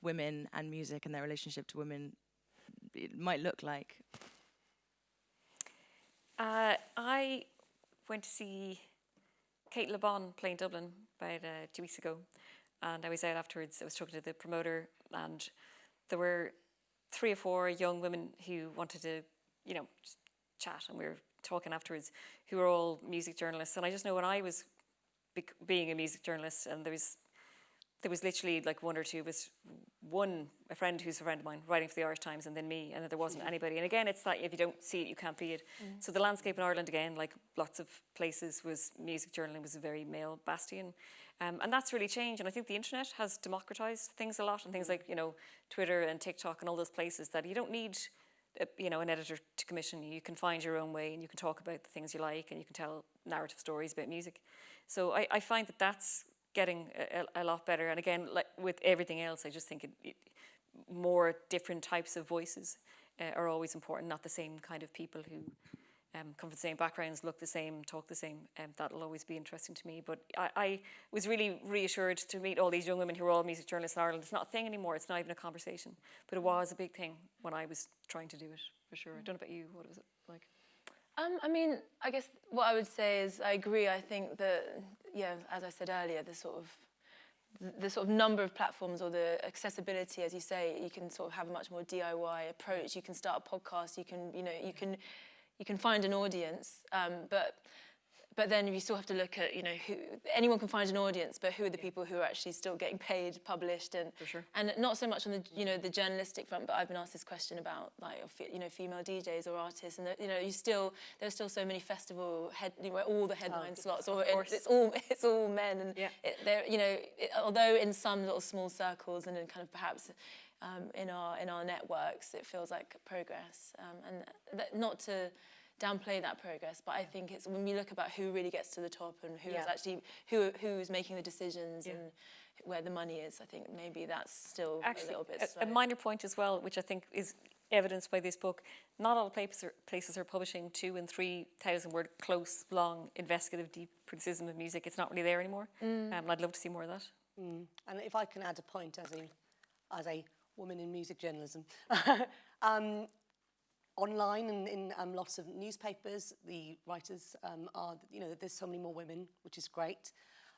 women and music and their relationship to women it might look like. Uh, I went to see Cate Le Bon play in Dublin about uh, two weeks ago, and I was out afterwards. I was talking to the promoter, and there were three or four young women who wanted to, you know, chat, and we were talking afterwards, who were all music journalists. And I just know when I was bec- being a music journalist, and there was there was literally like one or two of us, one, a friend who's a friend of mine, writing for the Irish Times, and then me, and then there wasn't mm. anybody. And again, it's that if you don't see it, you can't be it. Mm. So the landscape in Ireland, again, like lots of places, was music journalism was a very male bastion. Um, and that's really changed. And I think the internet has democratized things a lot, and things like, you know, Twitter and TikTok and all those places that you don't need uh, you know, an editor to commission you. You can find your own way and you can talk about the things you like and you can tell narrative stories about music. So I, I find that that's getting a, a a lot better. And again, like with everything else, I just think it, it, more different types of voices uh, are always important, not the same kind of people who um, come from the same backgrounds, look the same, talk the same. Um, that'll always be interesting to me. But I, I was really reassured to meet all these young women who are all music journalists in Ireland. It's not a thing anymore. It's not even a conversation. But it was a big thing when I was trying to do it, for sure. I don't know about you. What was it like? Um, I mean, I guess what I would say is I agree. I think that, yeah, as I said earlier, the sort of the sort of number of platforms or the accessibility, as you say, you can sort of have a much more DIY approach. You can start a podcast. You can, you know, you can, you can find an audience. Um, but but then you still have to look at, you know, who anyone can find an audience, but who are the people who are actually still getting paid, published, and sure. and not so much on the you know the journalistic front. But I've been asked this question about like you know female DJs or artists, and that, you know you still there's still so many festival head you know, all the headline slots, or it, it's all it's all men, and Yeah. it, they're you know it, although in some little small circles and in kind of perhaps. Um, in our in our networks, it feels like progress, um, and that, not to downplay that progress, but I think it's when we look about who really gets to the top and who is Yeah. actually who who's making the decisions Yeah. and where the money is. I think maybe that's still a Actually, little bit a, slow. a minor point as well, which I think is evidenced by this book. Not all places are, places are publishing two and three thousand word close, long, investigative, deep criticism of music. It's not really there anymore. Um, and I'd love to see more of that. And if I can add a point as a, as a woman in music journalism. um, online and in um, lots of newspapers, the writers um, are, you know, there's so many more women, which is great.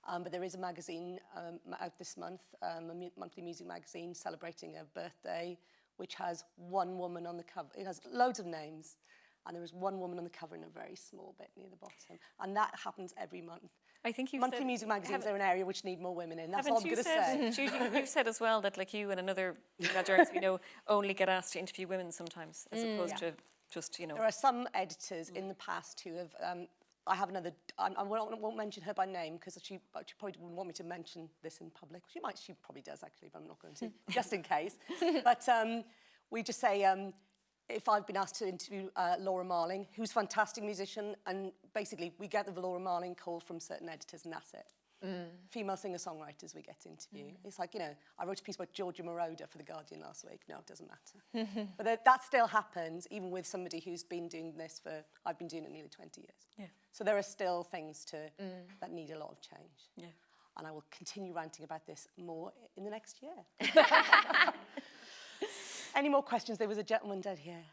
Um, but there is a magazine um, out this month, um, a monthly music magazine celebrating a birthday, which has one woman on the cover. It has loads of names, and there is one woman on the cover in a very small bit near the bottom. And that happens every month. I think you Monthly said, music magazines are an area which need more women in. That's all I'm going to say. you, you've said as well that like you and another journalist we know only get asked to interview women sometimes, as opposed Yeah. to just you know. There are some editors in the past who have. Um, I have another. I, I won't, won't mention her by name because she, she probably wouldn't want me to mention this in public. She might. She probably does actually, but I'm not going to, just in case. But um, we just say. Um, if I've been asked to interview uh, Laura Marling, who's a fantastic musician, and basically we get the Laura Marling call from certain editors, and that's it. Mm. Female singer-songwriters we get interviewed. interview. It's like, you know, I wrote a piece about Giorgio Moroder for The Guardian last week. No, it doesn't matter. Mm-hmm. but that, that still happens, even with somebody who's been doing this for, I've been doing it nearly 20 years. Yeah. So there are still things to, mm. that need a lot of change. Yeah. And I will continue ranting about this more in the next year. Any more questions? There was a gentleman dead here.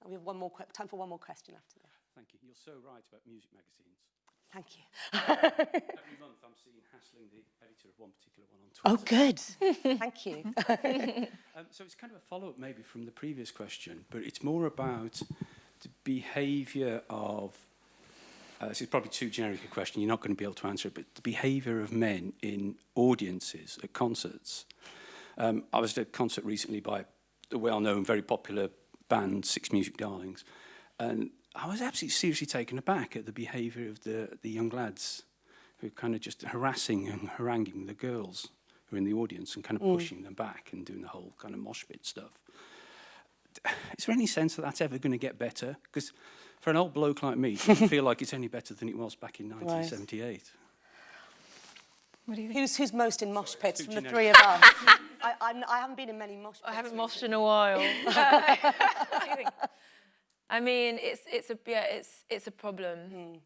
And we have one more que- time for one more question after this. Thank you. You're so right about music magazines. Thank you. Every month I'm seen hassling the editor of one particular one on Twitter. Oh, good. Thank you. Um, so it's kind of a follow-up maybe from the previous question, but it's more about the behaviour of, Uh, this is probably too generic a question. You're not going to be able to answer it, but the behaviour of men in audiences at concerts. Um, I was at a concert recently by the well-known, very popular band Six Music Darlings, and I was absolutely seriously taken aback at the behaviour of the the young lads who were kind of just harassing and haranguing the girls who were in the audience and kind of mm. pushing them back and doing the whole kind of mosh pit stuff. Is there any sense that that's ever going to get better? Because for an old bloke like me, it feel like it's any better than it was back in 1978. Right. What do you think? Who's, who's most in mosh pits Sorry, from the three of us? I, I'm, I haven't been in many mosh pits. I haven't moshed in a while. I mean, it's, it's, a, yeah, it's, it's a problem. Mm.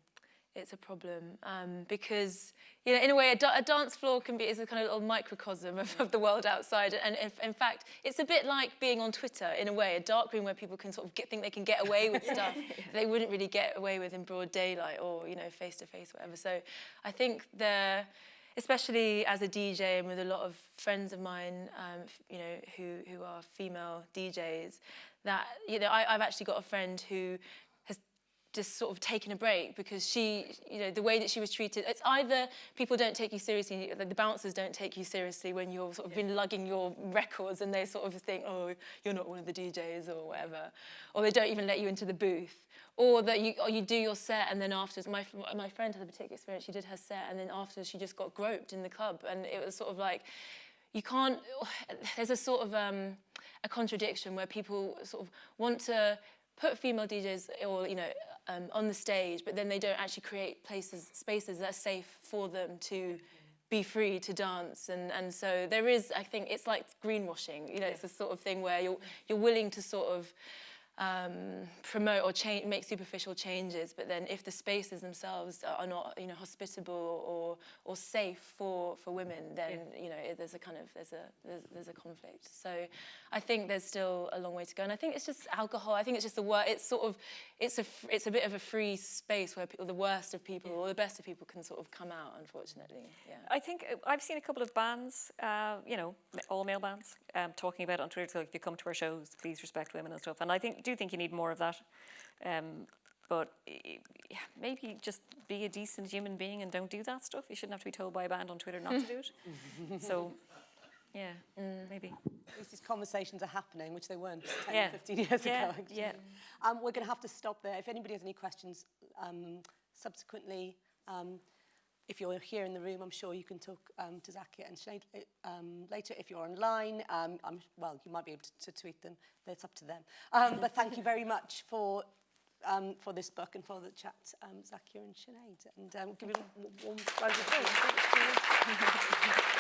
It's a problem um, because you know, in a way, a, da- a dance floor can be is a kind of little microcosm of, of the world outside, and if, in fact, it's a bit like being on Twitter in a way, a dark room where people can sort of get, think they can get away with stuff they wouldn't really get away with in broad daylight or you know face to face, whatever. So, I think there especially as a DJ and with a lot of friends of mine, um, you know, who, who are female DJs, that, you know, I, I've actually got a friend who just sort of taken a break because she, you know, the way that she was treated, it's either people don't take you seriously, the bouncers don't take you seriously when you're sort of been lugging your records and they sort of think, oh, you're not one of the DJs or whatever, or they don't even let you into the booth. Or that you, or you do your set and then afterwards, my, my friend had a particular experience, she did her set and then afterwards she just got groped in the club and it was sort of like, you can't, there's a sort of um, a contradiction where people sort of want to put female DJs or, you know, um, on the stage, but then they don't actually create places, spaces that are safe for them to be free to dance. And, and so there is, I think, it's like greenwashing, you know, it's a sort of thing where you're, you're willing to sort of um, promote or change, make superficial changes, but then if the spaces themselves are- not, you know, hospitable or or safe for for women, then you know it, there's a kind of there's a there's, there's a conflict. So I think there's still a long way to go, and I think it's just alcohol. I think it's just the word. It's sort of it's a it's a bit of a free space where people, the worst of people or the best of people can sort of come out. Unfortunately, yeah. I think uh, I've seen a couple of bands, uh, you know, all male bands, um, talking about it on Twitter, so like, if you come to our shows, please respect women and stuff. And I think do think you need more of that. Um, but maybe just be a decent human being and don't do that stuff. You shouldn't have to be told by a band on Twitter not to do it. so, yeah, maybe. At least these conversations are happening, which they weren't 10, Yeah. 15 years Yeah, ago. Actually. yeah. Um, we're going to have to stop there. If anybody has any questions um, subsequently, um, if you're here in the room, I'm sure you can talk um, to Zakia and Sinead uh, um, later. If you're online, um, I'm, well, you might be able to, to tweet them. That's up to them. Um, but thank you very much for um, for this book and for the chat, um, Zakia and Sinead. And um, give you a warm round of applause.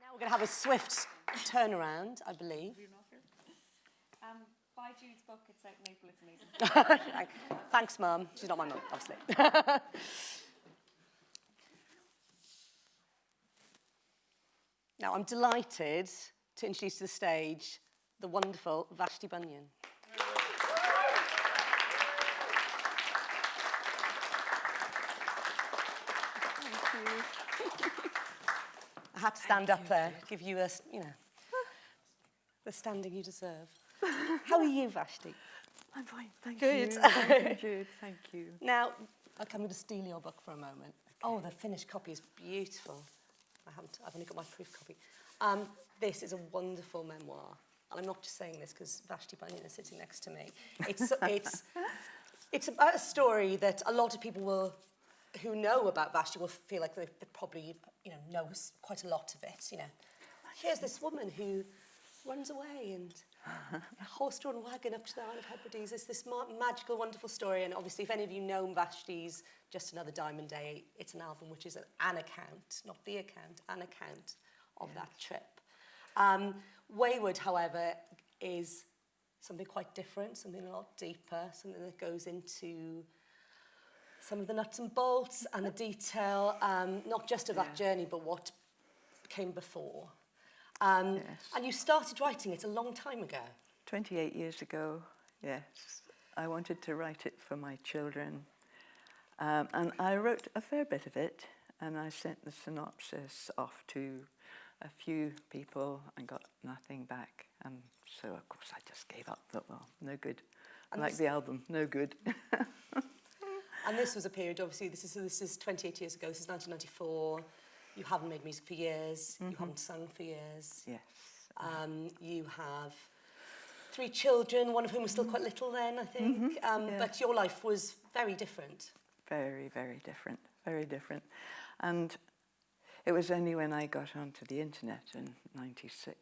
Now we're going to have a swift turnaround, I believe. Buy Jude's book, it's out in April, it's amazing. Thanks, Mum. She's not my mum, obviously. now, I'm delighted to introduce to the stage the wonderful Vashti Bunyan. I had to stand up there, give you a, s- you know, the standing you deserve. How are you, Vashti? I'm fine, thank Good. you. I'm good, thank you. Now, okay, I'm going to steal your book for a moment. Oh, the finished copy is beautiful. I haven't, I've only got my proof copy. Um, this is a wonderful memoir. And I'm not just saying this because Vashti Bunyan is sitting next to me. It's, it's, it's about a story that a lot of people will, who know about Vashti will feel like they, they probably, you know, knows quite a lot of it, you know. Here's this woman who runs away and horse-drawn wagon up to the Isle of Hebrides. It's this ma- magical, wonderful story. And obviously, if any of you know Vashti's Just Another Diamond Day, it's an album which is an, an account, not the account, an account of that trip. Um, Wayward, however, is something quite different, something a lot deeper, something that goes into some of the nuts and bolts and the detail, um, not just of that journey, but what came before. Um, yes. And you started writing it a long time ago. 28 years ago, yes. I wanted to write it for my children. Um, and I wrote a fair bit of it, and I sent the synopsis off to a few people and got nothing back. And so, of course, I just gave up. Thought, well, no good. And like the album, no good. and this was a period, obviously, this is, this is 28 years ago, this is 1994. You haven't made music for years, you haven't sung for years. yes. Um, you have three children, one of whom was still quite little then, I think. um, yeah. But your life was very different. Very, very different. Very different. And it was only when I got onto the internet in 96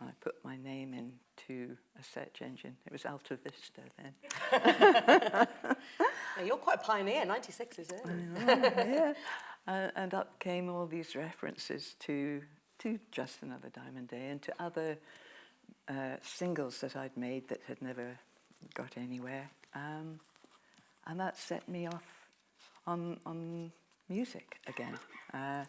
I put my name into a search engine. It was AltaVista then. Now, you're quite a pioneer, 96 is it? yeah. Uh, and up came all these references to, to Just Another Diamond Day and to other uh, singles that I'd made that had never got anywhere. Um, and that set me off on, on music again, uh,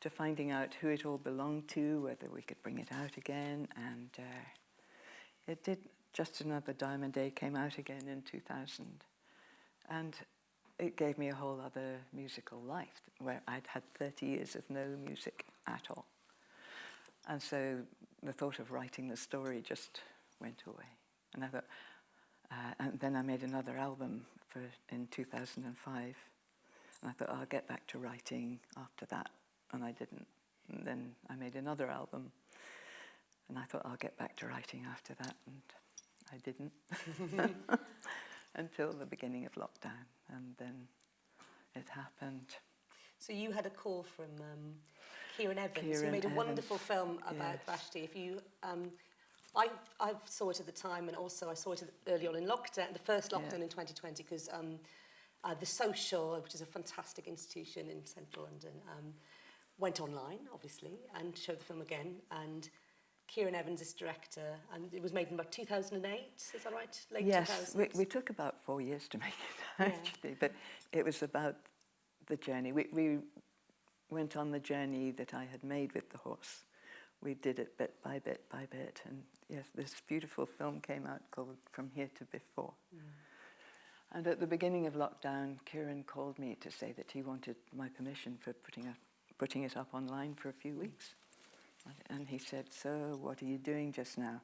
to finding out who it all belonged to, whether we could bring it out again. And uh, it did, Just Another Diamond Day came out again in 2000. And it gave me a whole other musical life where I'd had 30 years of no music at all. And so the thought of writing the story just went away. And I thought, uh, and then I made another album for in 2005. And I thought, I'll get back to writing after that. And I didn't. And then I made another album. And I thought, I'll get back to writing after that. And I didn't. until the beginning of lockdown. And then it happened. So you had a call from um, Kieran Evans, Kieran who made a Evans. wonderful film about yes. Vashti. If you, um, I, I saw it at the time, and also I saw it early on in lockdown, the first lockdown yeah. in 2020, because um, uh, the Social, which is a fantastic institution in central London, um, went online, obviously, and showed the film again. And Kieran Evans is director, and it was made in about 2008. Is that right? Late yes, we, we took about four years to make it, Yeah. actually, but it was about the journey. We, we went on the journey that I had made with the horse. We did it bit by bit by bit, and yes, this beautiful film came out called From Here to Before. Mm. And at the beginning of lockdown, Kieran called me to say that he wanted my permission for putting, putting it up online for a few weeks. And he said, So, what are you doing just now?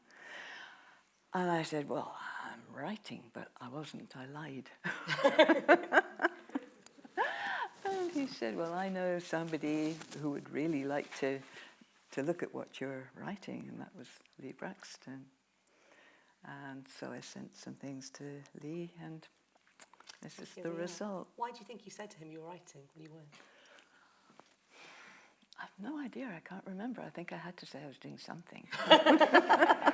And I said, Well, I'm writing, but I wasn't, I lied. and he said, Well, I know somebody who would really like to, to look at what you're writing, and that was Lee Brackstone. And so I sent some things to Lee, and this is Here the result. Why do you think you said to him you were writing when you weren't? I've no idea, I can't remember. I think I had to say I was doing something.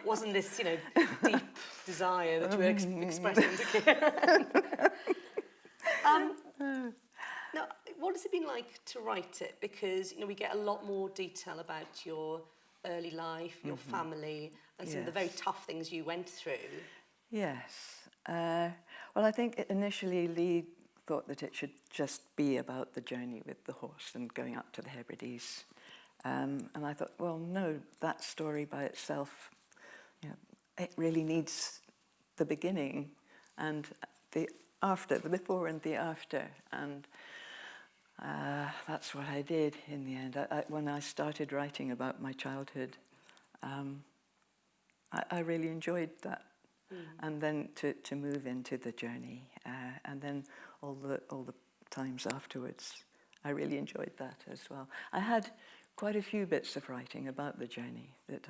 Wasn't this, you know, deep desire that you were ex- expressing to Kieran? um, now, what has it been like to write it? Because, you know, we get a lot more detail about your early life, your family, and some of the very tough things you went through. Yes. Uh, well, I think initially Lee thought that it should just be about the journey with the horse and going up to the Hebrides. Um, and I thought, well, no, that story by itself, you know, it really needs the beginning and the after, the before and the after. And uh, that's what I did in the end. I, I, when I started writing about my childhood, um, I, I really enjoyed that. And then to, to move into the journey, uh, and then all the, all the times afterwards. I really enjoyed that as well. I had quite a few bits of writing about the journey that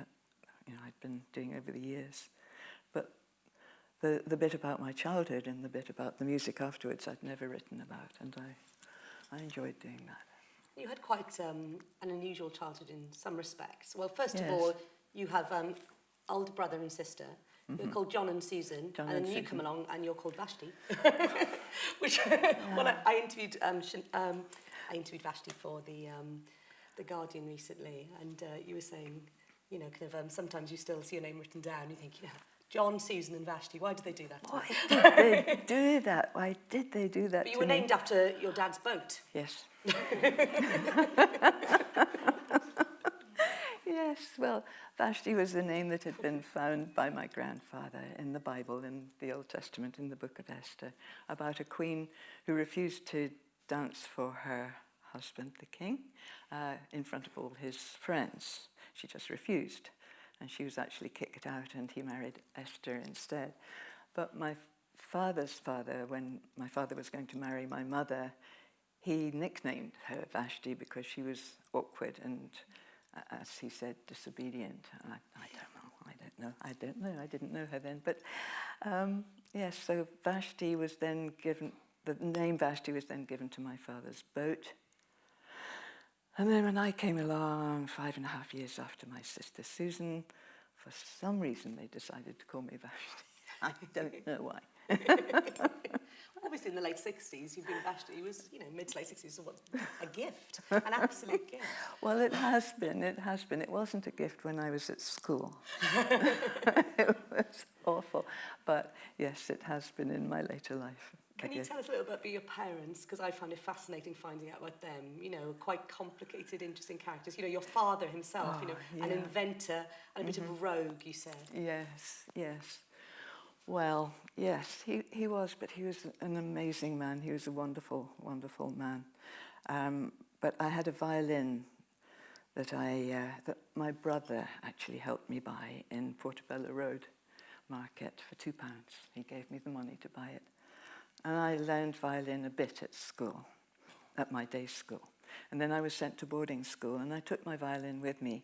you know, I'd been doing over the years. But the, the bit about my childhood and the bit about the music afterwards I'd never written about, and I, I enjoyed doing that. You had quite um, an unusual childhood in some respects. Well, first yes. of all, you have um, older brother and sister. You're called John and Susan, John and, and then you come along and you're called Vashti. Which, well, I, I interviewed um, um, I interviewed Vashti for the um, the Guardian recently, and uh, you were saying, you know, kind of um, sometimes you still see your name written down, you think, you know, John, Susan, and Vashti. Why did they do that? Why did they do that? Why did they do that? But you were me? named after your dad's boat. Yes. Yes, well, Vashti was the name that had been found by my grandfather in the Bible, in the Old Testament, in the book of Esther, about a queen who refused to dance for her husband, the king, uh, in front of all his friends. She just refused, and she was actually kicked out, and he married Esther instead. But my father's father, when my father was going to marry my mother, he nicknamed her Vashti because she was awkward and, as he said, disobedient. I, I don't know. I don't know. I don't know. I didn't know her then. But um, yes, so Vashti was then given, the name Vashti was then given to my father's boat. And then when I came along, five and a half years after my sister Susan, for some reason they decided to call me Vashti. I don't know why. Obviously, in the late 60s, you've been Vashti. It was, you know, mid to late 60s, so what, a gift, an absolute gift. Well, it has been. It has been. It wasn't a gift when I was at school. it was awful. But yes, it has been in my later life. Can you tell us a little bit about your parents? Because I found it fascinating finding out about them. You know, quite complicated, interesting characters. You know, your father himself, you know, Oh, an. Mm-hmm. inventor and a bit of a rogue, you said. Yes, yes. Well, yes, he, he was, but he was an amazing man. He was a wonderful, wonderful man. Um, but I had a violin that I uh, that my brother actually helped me buy in Portobello Road Market for two pounds. He gave me the money to buy it, and I learned violin a bit at school, at my day school, and then I was sent to boarding school, and I took my violin with me.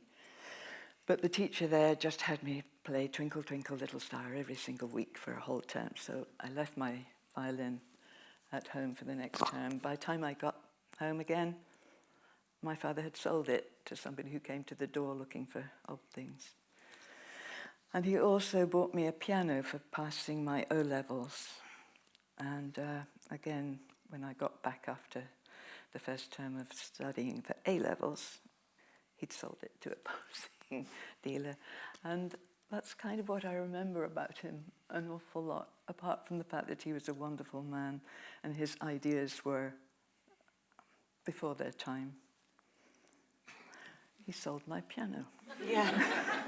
But the teacher there just had me play Twinkle Twinkle Little Star every single week for a whole term. So I left my violin at home for the next term. By the time I got home again, my father had sold it to somebody who came to the door looking for old things. And he also bought me a piano for passing my O levels. And uh, again, when I got back after the first term of studying for A levels, he'd sold it to a posing dealer. And that's kind of what I remember about him an awful lot, apart from the fact that he was a wonderful man and his ideas were before their time. He sold my piano. Yeah.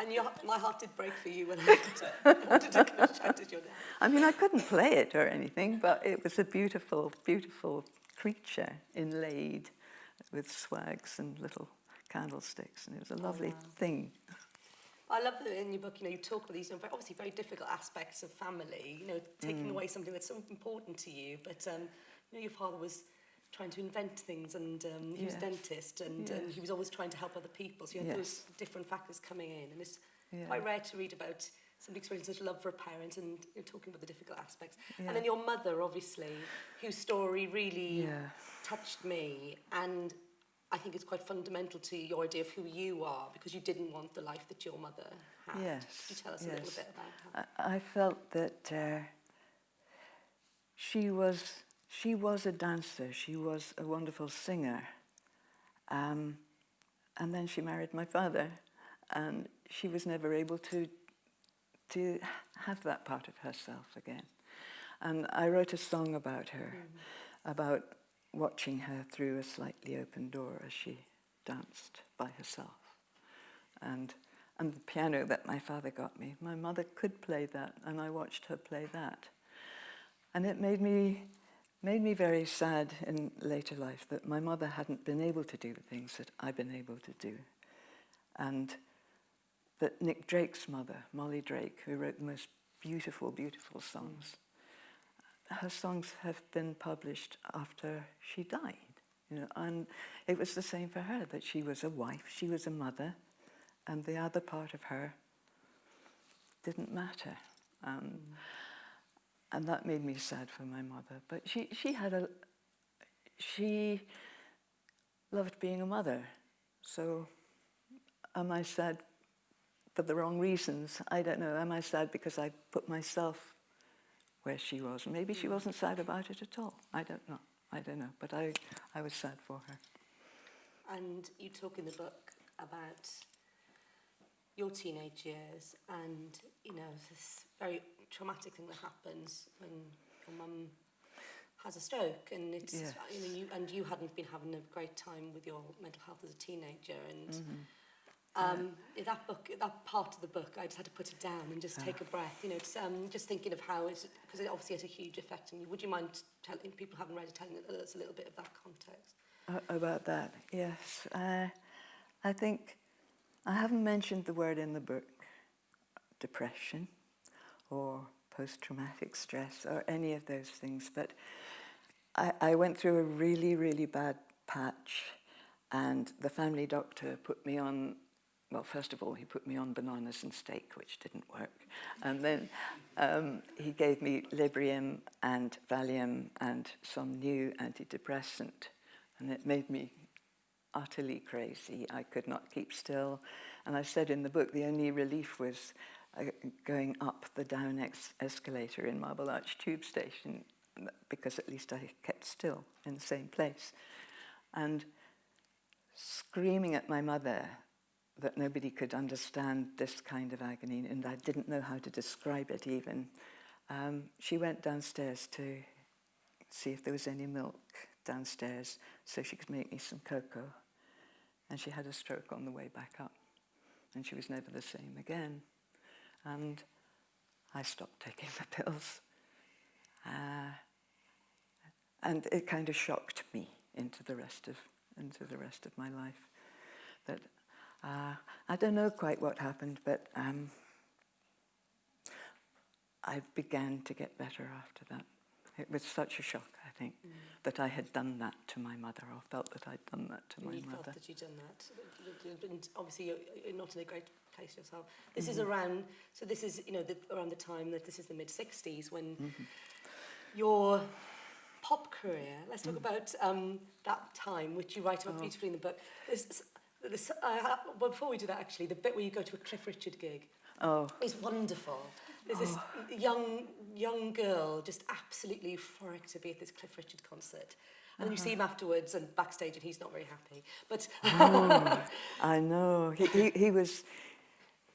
and your, my heart did break for you when I to, I wanted to kind of shout your dad. I mean, I couldn't play it or anything, but it was a beautiful, beautiful creature inlaid with swags and little candlesticks, and it was a oh, lovely thing. I love that in your book, you know, you talk about these you know, obviously very difficult aspects of family, you know, taking mm. away something that's so important to you. But, um, you know, your father was trying to invent things and um, he was a dentist and, um, yeah. and he was always trying to help other people. So you had yes. those different factors coming in. And it's yeah. quite rare to read about somebody experiencing such love for a parent and you know, talking about the difficult aspects. Yeah. And then your mother, obviously, whose story really yeah. touched me. And I think it's quite fundamental to your idea of who you are because you didn't want the life that your mother had. Yes, Could you tell us a little bit about that? I, I felt that uh, she was she was a dancer. She was a wonderful singer, um, and then she married my father, and she was never able to to have that part of herself again. And I wrote a song about her, about watching her through a slightly open door as she danced by herself. And, and the piano that my father got me, my mother could play that, and I watched her play that. And it made me, made me very sad in later life that my mother hadn't been able to do the things that I've been able to do. And that Nick Drake's mother, Molly Drake, who wrote the most beautiful, beautiful songs, her songs have been published after she died. You know, and it was the same for her that she was a wife, she was a mother, and the other part of her didn't matter. Um, and that made me sad for my mother. But she, she had a, she loved being a mother. So am I sad for the wrong reasons? I don't know. Am I sad because I put myself where she was. Maybe she hmm. wasn't sad about it at all. I don't know. I don't know. But I, I was sad for her. And you talk in the book about your teenage years and, you know, this very traumatic thing that happens when your mum has a stroke and it's yes. you know, you and you hadn't been having a great time with your mental health as a teenager and mm-hmm. Um, in that book, that part of the book, I just had to put it down and just take a breath. You know, it's, um, just thinking of how it's because it obviously has a huge effect on you. Would you mind telling people haven't read it, telling us a little bit of that context? A- About that, yes. Uh, I think I haven't mentioned the word in the book depression or post traumatic stress or any of those things, but I, I went through a really, really bad patch, and the family doctor put me on. Well, first of all, he put me on bananas and steak, which didn't work. And then um, he gave me Librium and Valium and some new antidepressant. And it made me utterly crazy. I could not keep still. And I said in the book, the only relief was uh, going up the down ex- escalator in Marble Arch Tube Station because at least I kept still in the same place. And screaming at my mother that nobody could understand this kind of agony and I didn't know how to describe it even, um, she went downstairs to see if there was any milk downstairs so she could make me some cocoa. And she had a stroke on the way back up. And she was never the same again. And I stopped taking the pills. Uh, and it kind of shocked me into the rest of into the rest of my life. That uh, I don't know quite what happened, but um, I began to get better after that. It was such a shock, I think, that I had done that to my mother, or felt that I'd done that to And my you mother. felt that you'd done that. And obviously, you're, not in a great place yourself. This is around, so this is, you know, the, around the time that this is the mid 60s when your pop career, let's talk about um, that time, which you write about beautifully in the book. This, this, uh, well, before we do that, actually, the bit where you go to a Cliff Richard gig Oh, is wonderful. There's this young young girl just absolutely euphoric to be at this Cliff Richard concert. And then you see him afterwards and backstage and he's not very happy. But I know. He, he, he was,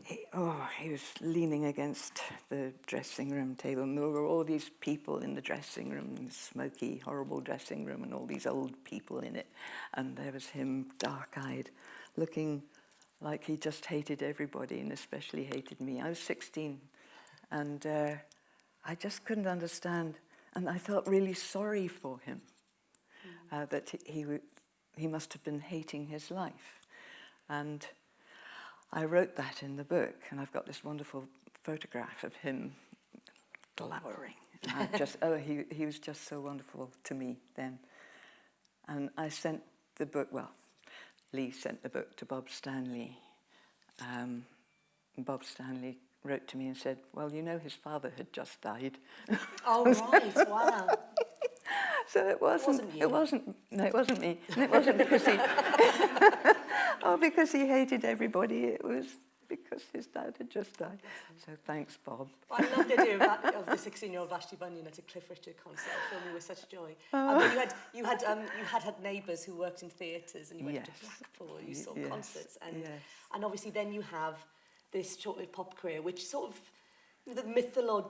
he, oh, he was leaning against the dressing room table, and there were all these people in the dressing room, the smoky, horrible dressing room, and all these old people in it. And there was him, dark-eyed, looking like he just hated everybody, and especially hated me. I was 16, and uh, I just couldn't understand, and I felt really sorry for him uh, that he, he, he must have been hating his life. And I wrote that in the book, and I've got this wonderful photograph of him glowering. I just, oh, he, he was just so wonderful to me then. And I sent the book, well, Lee sent the book to Bob Stanley. Um, Bob Stanley wrote to me and said, well, you know, his father had just died. oh right, wow. So it wasn't. wasn't you. It wasn't. No, it wasn't me. And it wasn't because he. oh, because he hated everybody. It was because his dad had just died. So thanks, Bob. I love the idea of, the 16-year-old Vashti Bunyan at a Cliff Richard concert. Me with such joy. And then you had you had um, you had had neighbours who worked in theatres, and you went to Yes. Blackpool. You saw yes, concerts, and yes. and obviously then you have this short-lived pop career, which sort of the mytholo-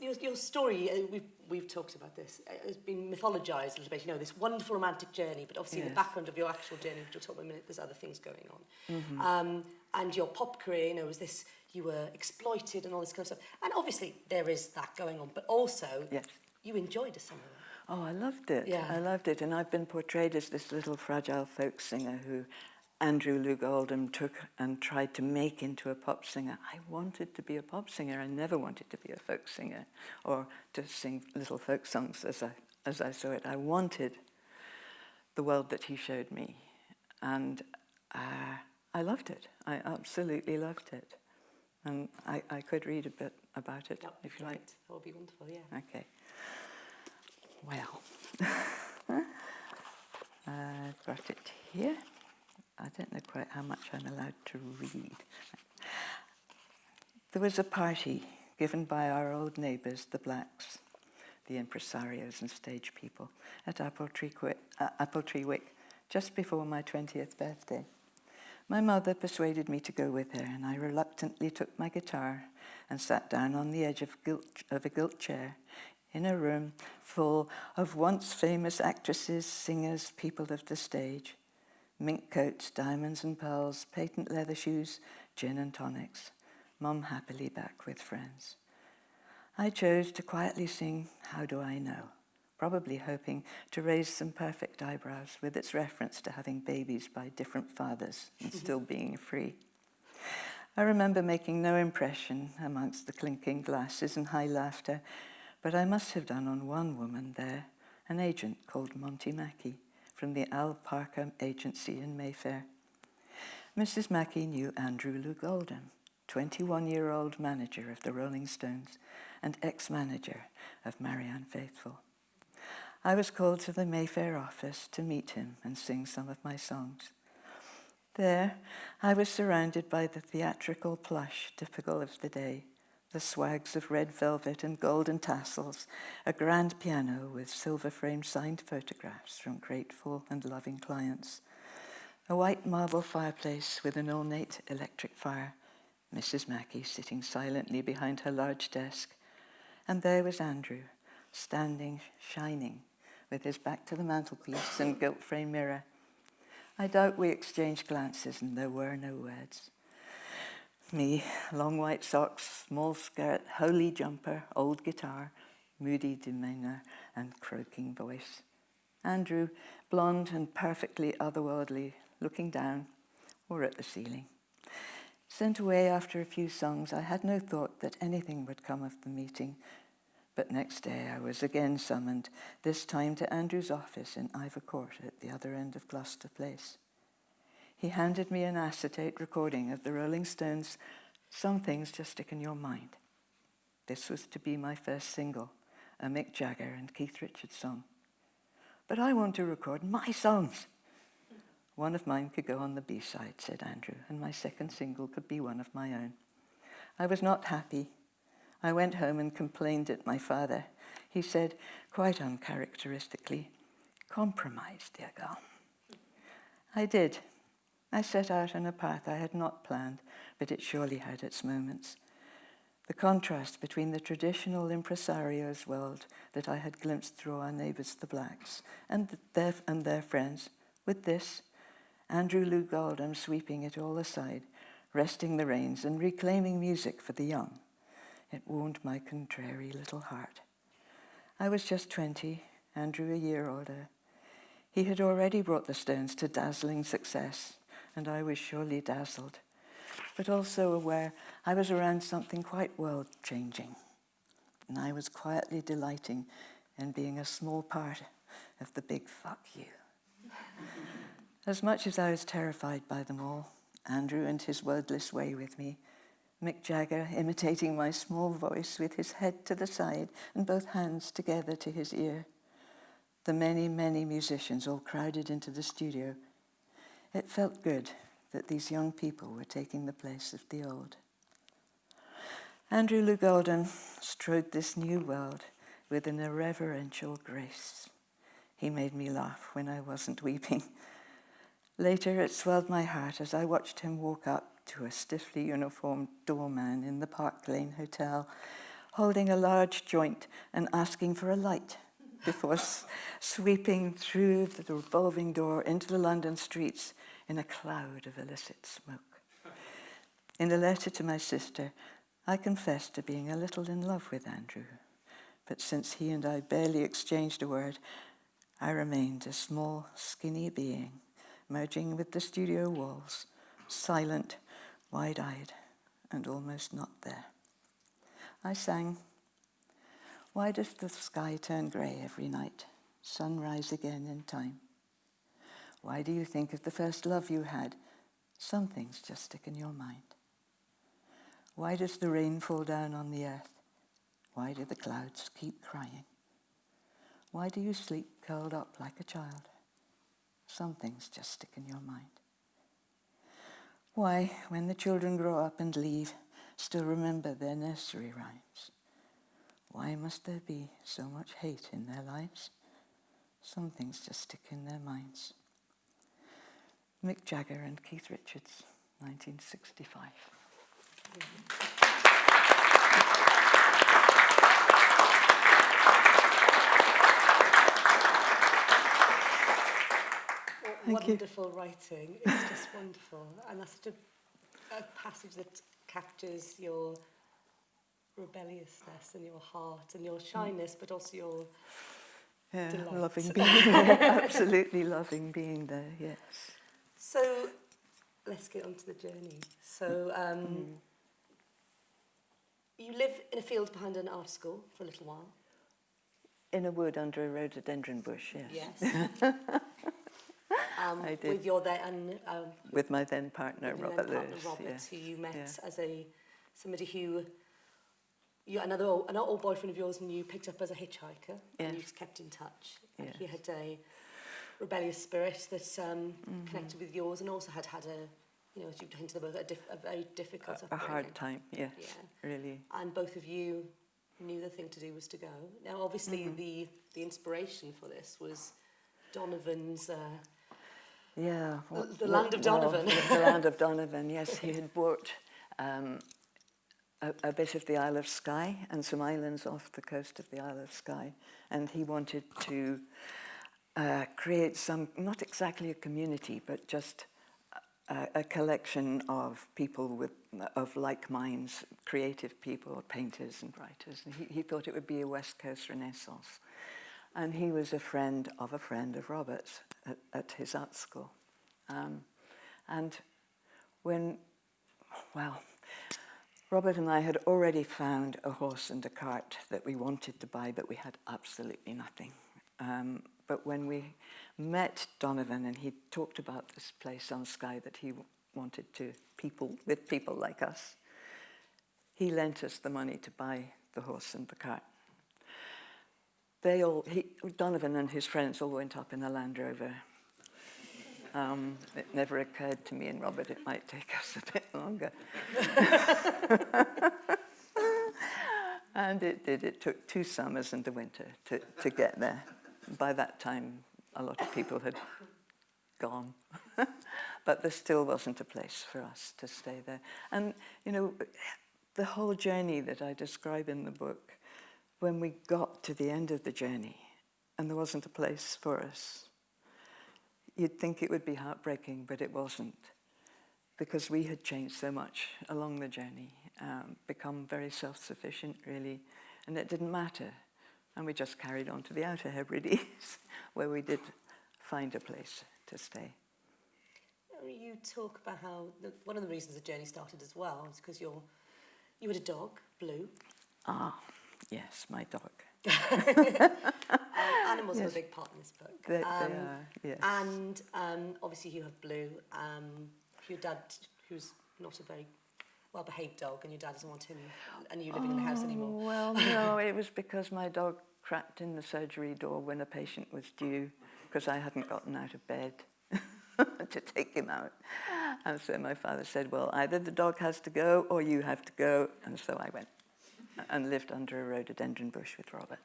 your, your story. Uh, we've we've talked about this. it's been mythologized a little bit. You know this wonderful romantic journey, but obviously in the background of your actual journey, which we'll talk about in a minute, there's other things going on. Mm-hmm. Um, and your pop career, you know, was this you were exploited and all this kind of stuff. And obviously there is that going on, but also Yes. you enjoyed some of it. Oh, I loved it. Yeah. I loved it. And I've been portrayed as this little fragile folk singer who Andrew Loog Oldham took and tried to make into a pop singer. I wanted to be a pop singer. I never wanted to be a folk singer or to sing little folk songs as I, as I saw it. I wanted the world that he showed me. And uh, I loved it. I absolutely loved it. And I, I could read a bit about it, would if you like. That would be wonderful, yeah. Okay. Well, I've got it here. I don't know quite how much I'm allowed to read. There was a party given by our old neighbours, the Blacks, the impresarios and stage people, at Appletree, uh, Wick, just before my 20th birthday. My mother persuaded me to go with her, and I reluctantly took my guitar and sat down on the edge of, of a gilt chair in a room full of once famous actresses, singers, people of the stage. Mink coats, diamonds and pearls, patent leather shoes, gin and tonics. Mum happily back with friends. I chose to quietly sing How Do I Know, probably hoping to raise some perfect eyebrows with its reference to having babies by different fathers and still being free. I remember making no impression amongst the clinking glasses and high laughter, but I must have done on one woman there, an agent called Monty Mackey from the Al Parker Agency in Mayfair. Mrs. Mackey knew Andrew Loog Oldham, 21-year-old manager of the Rolling Stones and ex-manager of Marianne Faithfull. I was called to the Mayfair office to meet him and sing some of my songs. There, I was surrounded by the theatrical plush typical of the day, the swags of red velvet and golden tassels, a grand piano with silver-framed signed photographs from grateful and loving clients, a white marble fireplace with an ornate electric fire, Mrs. Mackey sitting silently behind her large desk, and there was Andrew, standing, shining, with his back to the mantelpiece and gilt-frame mirror. I doubt we exchanged glances and there were no words. Me, long white socks, small skirt, holey jumper, old guitar, moody demeanour and croaking voice. Andrew, blonde and perfectly otherworldly, looking down or at the ceiling. Sent away after a few songs, I had no thought that anything would come of the meeting. But next day I was again summoned, this time to Andrew's office in Ivor Court at the other end of Gloucester Place. He handed me an acetate recording of the Rolling Stones' Some Things Just Stick in Your Mind. This was to be my first single, a Mick Jagger and Keith Richards song. But I want to record my songs. One of mine could go on the B-side, said Andrew, and my second single could be one of my own. I was not happy. I went home and complained at my father. He said, quite uncharacteristically, compromise, dear girl. I did. I set out on a path I had not planned, but it surely had its moments. The contrast between the traditional impresario's world that I had glimpsed through our neighbours, the blacks, and their, and their friends, with this, Andrew Loog Oldham sweeping it all aside, wresting the reins and reclaiming music for the young. It warmed my contrary little heart. I was just 20, Andrew a year older. He had already brought the Stones to dazzling success, and I was surely dazzled, but also aware I was around something quite world-changing, and I was quietly delighting in being a small part of the big fuck you. As much as I was terrified by them all, Andrew and his wordless way with me, Mick Jagger imitating my small voice with his head to the side and both hands together to his ear, the many, many musicians all crowded into the studio, it felt good that these young people were taking the place of the old. Andrew Oldham strode this new world with an irreverential grace. He made me laugh when I wasn't weeping. Later, it swelled my heart as I watched him walk up to a stiffly uniformed doorman in the Park Lane Hotel, holding a large joint and asking for a light before sweeping through the revolving door into the London streets in a cloud of illicit smoke. In a letter to my sister, I confessed to being a little in love with Andrew, but since he and I barely exchanged a word, I remained a small, skinny being merging with the studio walls, silent, wide-eyed, and almost not there. I sang, Why does the sky turn grey every night, sunrise again in time? Why do you think of the first love you had? Some things just stick in your mind. Why does the rain fall down on the earth? Why do the clouds keep crying? Why do you sleep curled up like a child? Some things just stick in your mind. Why, when the children grow up and leave, still remember their nursery rhymes? Why must there be so much hate in their lives? Some things just stick in their minds. Mick Jagger and Keith Richards, 1965. Thank wonderful you. writing. It's just wonderful. And that's such a, a passage that captures your rebelliousness in your heart and your shyness, but also your yeah, delight. loving being there. Absolutely loving being there. Yes. So let's get on to the journey. So um, mm. you live in a field behind an art school for a little while. In a wood under a rhododendron bush. Yes. Yes. um, I did. With your then, um, um with my then partner with Robert then partner Lewis, Robert, yes. who you met yeah. as a somebody who you another old, an old boyfriend of yours and you picked up as a hitchhiker and you just kept in touch. And he had a rebellious spirit that um, Mm-hmm. connected with yours and also had had a, you know, as you hinted about, a, diff- a very difficult A, a hard time, yes, Yeah. really. And both of you knew the thing to do was to go. Now, obviously, Mm-hmm. the, the inspiration for this was Donovan's. Uh, Yeah. The- the land of well, Donovan. the land of Donovan, yes. He had bought um, a, a bit of the Isle of Skye and some islands off the coast of the Isle of Skye. And he wanted to uh, create some, not exactly a community, but just a, a collection of people with, of like minds, creative people, painters and writers. And he, he thought it would be a West Coast Renaissance. And he was a friend of a friend of Robert's at, at his art school. Um, and when, well, Robert and I had already found a horse and a cart that we wanted to buy, but we had absolutely nothing. Um, but when we met Donovan and he talked about this place on Skye that he wanted to people with people like us, he lent us the money to buy the horse and the cart. They all, he, Donovan and his friends all went up in a Land Rover. Um, it never occurred to me and Robert it might take us a bit longer. and it did. It took two summers and a winter to, to get there. By that time, a lot of people had gone. but there still wasn't a place for us to stay there. And, you know, the whole journey that I describe in the book, when we got to the end of the journey and there wasn't a place for us, you'd think it would be heartbreaking, but it wasn't. Because we had changed so much along the journey, um, become very self sufficient, really, and it didn't matter. And we just carried on to the Outer Hebrides, where we did find a place to stay. you talk about how the, one of the reasons the journey started as well is because you're you had a dog, Blue. Ah, yes, my dog. Animals are Yes. a big part in this book. They, they Um, are, yes. And um, obviously you have Blue. Um, your dad, who's not a very well-behaved dog, and your dad doesn't want him and you living in the house anymore. Oh, Well, no, it was because my dog cracked in the surgery door when a patient was due because I hadn't gotten out of bed to take him out. And so my father said, well, either the dog has to go or you have to go. And so I went and lived under a rhododendron bush with Robert.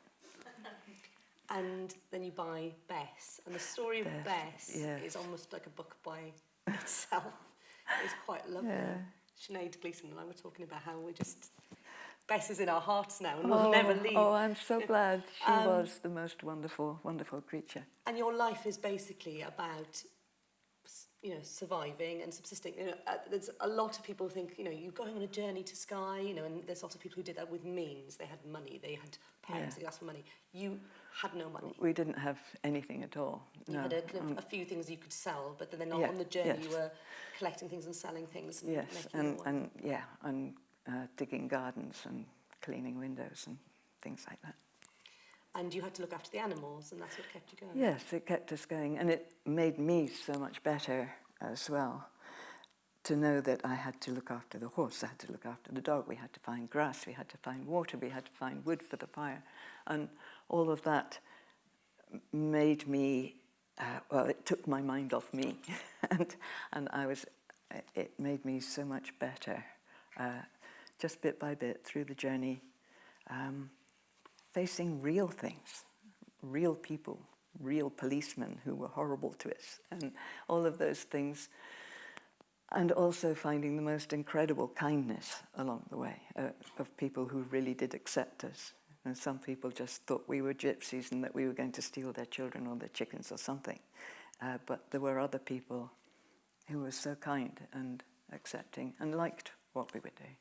And then you buy Bess, and the story of Bess, yes. is almost like a book by itself. It's quite lovely. Yeah. Sinead Gleeson and I were talking about how we're just Bess is in our hearts now and will never leave. Oh, I'm so glad she Um, was the most wonderful, wonderful creature. And your life is basically about, you know, surviving and subsisting. You know, uh, there's a lot of people who think, you know, you're going on a journey to Skye, you know, and there's lots of people who did that with means. They had money, they had parents, Yeah. they asked for money. You had no money. We didn't have anything at all. You no. had a, of, a few things you could sell, but then on Yeah, on the journey you were collecting things and selling things. And Yes, and, and yeah, and uh, digging gardens and cleaning windows and things like that. And you had to look after the animals, and that's what kept you going. Yes, it kept us going, and it made me so much better as well to know that I had to look after the horse, I had to look after the dog, we had to find grass, we had to find water, we had to find wood for the fire, and all of that made me, uh, well, it took my mind off me, and, and I was, it made me so much better, uh, just bit by bit through the journey, um, facing real things, real people, real policemen who were horrible to us, and all of those things. And also finding the most incredible kindness along the way uh, of people who really did accept us. And some people just thought we were gypsies and that we were going to steal their children or their chickens or something. uh, but there were other people who were so kind and accepting and liked what we were doing.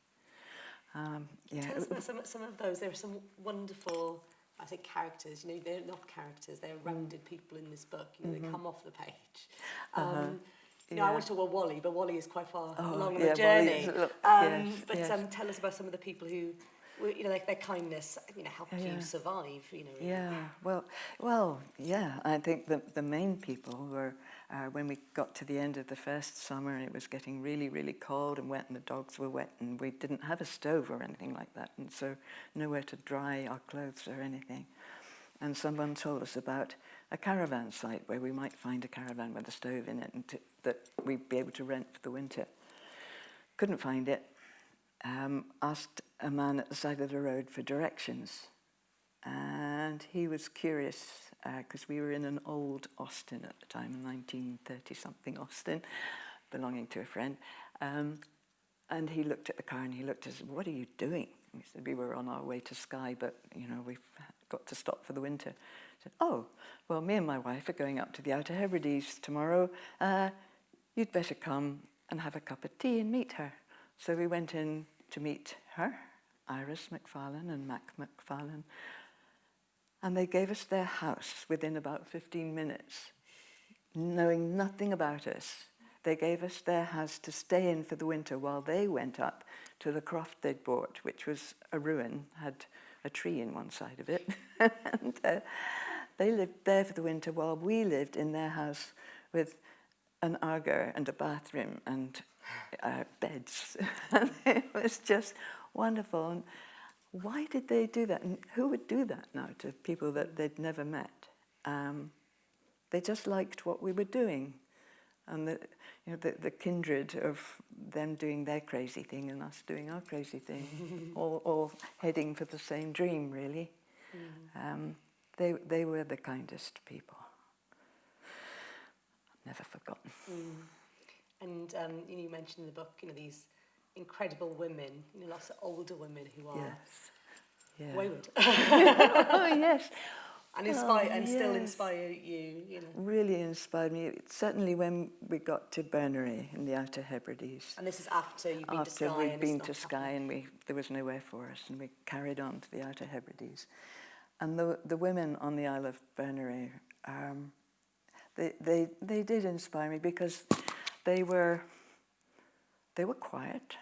Um, yeah, Tell us about some, some of those. There are some wonderful, I think, characters. You know, they're not characters. They're rounded people in this book. You know, they come off the page. Um, Uh-huh. You know, I want to talk about Wally, but Wally is quite far Oh, along on yeah, the journey. um, yes, but yes. Um, tell us about some of the people who, you know, like their kindness, you know, helped Yeah. you survive. You know, really. Yeah, well, well, yeah. I think the the main people were uh, when we got to the end of the first summer and it was getting really, really cold and wet, and the dogs were wet, and we didn't have a stove or anything like that, and so nowhere to dry our clothes or anything. And someone told us about a caravan site where we might find a caravan with a stove in it, and to, that we'd be able to rent for the winter. Couldn't find it. Um, asked a man at the side of the road for directions and he was curious because we were in an old Austin at the time, a 1930 something Austin, belonging to a friend. Um, and he looked at the car and he looked at us, What are you doing? We said, We were on our way to Skye, but you know, we've got to stop for the winter. I said, Oh, well, me and my wife are going up to the Outer Hebrides tomorrow. Uh, you'd better come and have a cup of tea and meet her. So we went in to meet her, Iris McFarlane and Mac McFarlane, and they gave us their house within about 15 minutes, knowing nothing about us. They gave us their house to stay in for the winter while they went up to the croft they'd bought, which was a ruin, had a tree in one side of it. and uh, they lived there for the winter while we lived in their house with an Aga and a bathroom and uh, beds. and it was just wonderful. And why did they do that? And who would do that now to people that they'd never met? Um, they just liked what we were doing. And the, you know, the, the kindred of them doing their crazy thing and us doing our crazy thing, all, all heading for the same dream, really. Um, they, they were the kindest people. Never forgotten. And um, you, know, you mentioned in the book, you know, these incredible women, you know, lots of older women who are Yes. Yeah. wayward oh, yes. and inspire Oh, and still inspire you. You know, Really inspired me. Certainly when we got to Berneray in the Outer Hebrides. and this is after you've been to After Skye. we'd and been to. Skye and we, there was nowhere for us and we carried on to the Outer Hebrides. And the, the women on the Isle of Berneray, um, they, they, they did inspire me because they were, they were quiet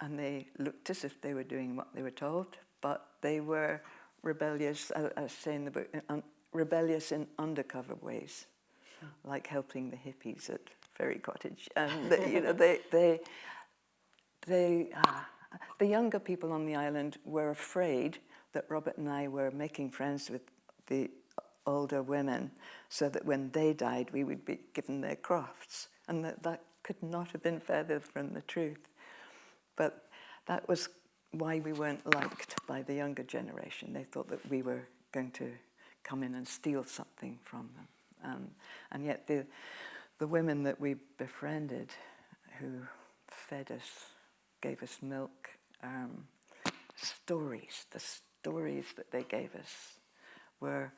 and they looked as if they were doing what they were told, but they were rebellious, as I say in the book, rebellious in undercover ways, like helping the hippies at Ferry Cottage. And, you know, they, they, they, ah, the younger people on the island were afraid that Robert and I were making friends with the older women so that when they died, we would be given their crafts. And that, that could not have been further from the truth. But that was why we weren't liked by the younger generation. They thought that we were going to come in and steal something from them. Um, and yet the, the women that we befriended who fed us, gave us milk, um, stories, the stories that they gave us were,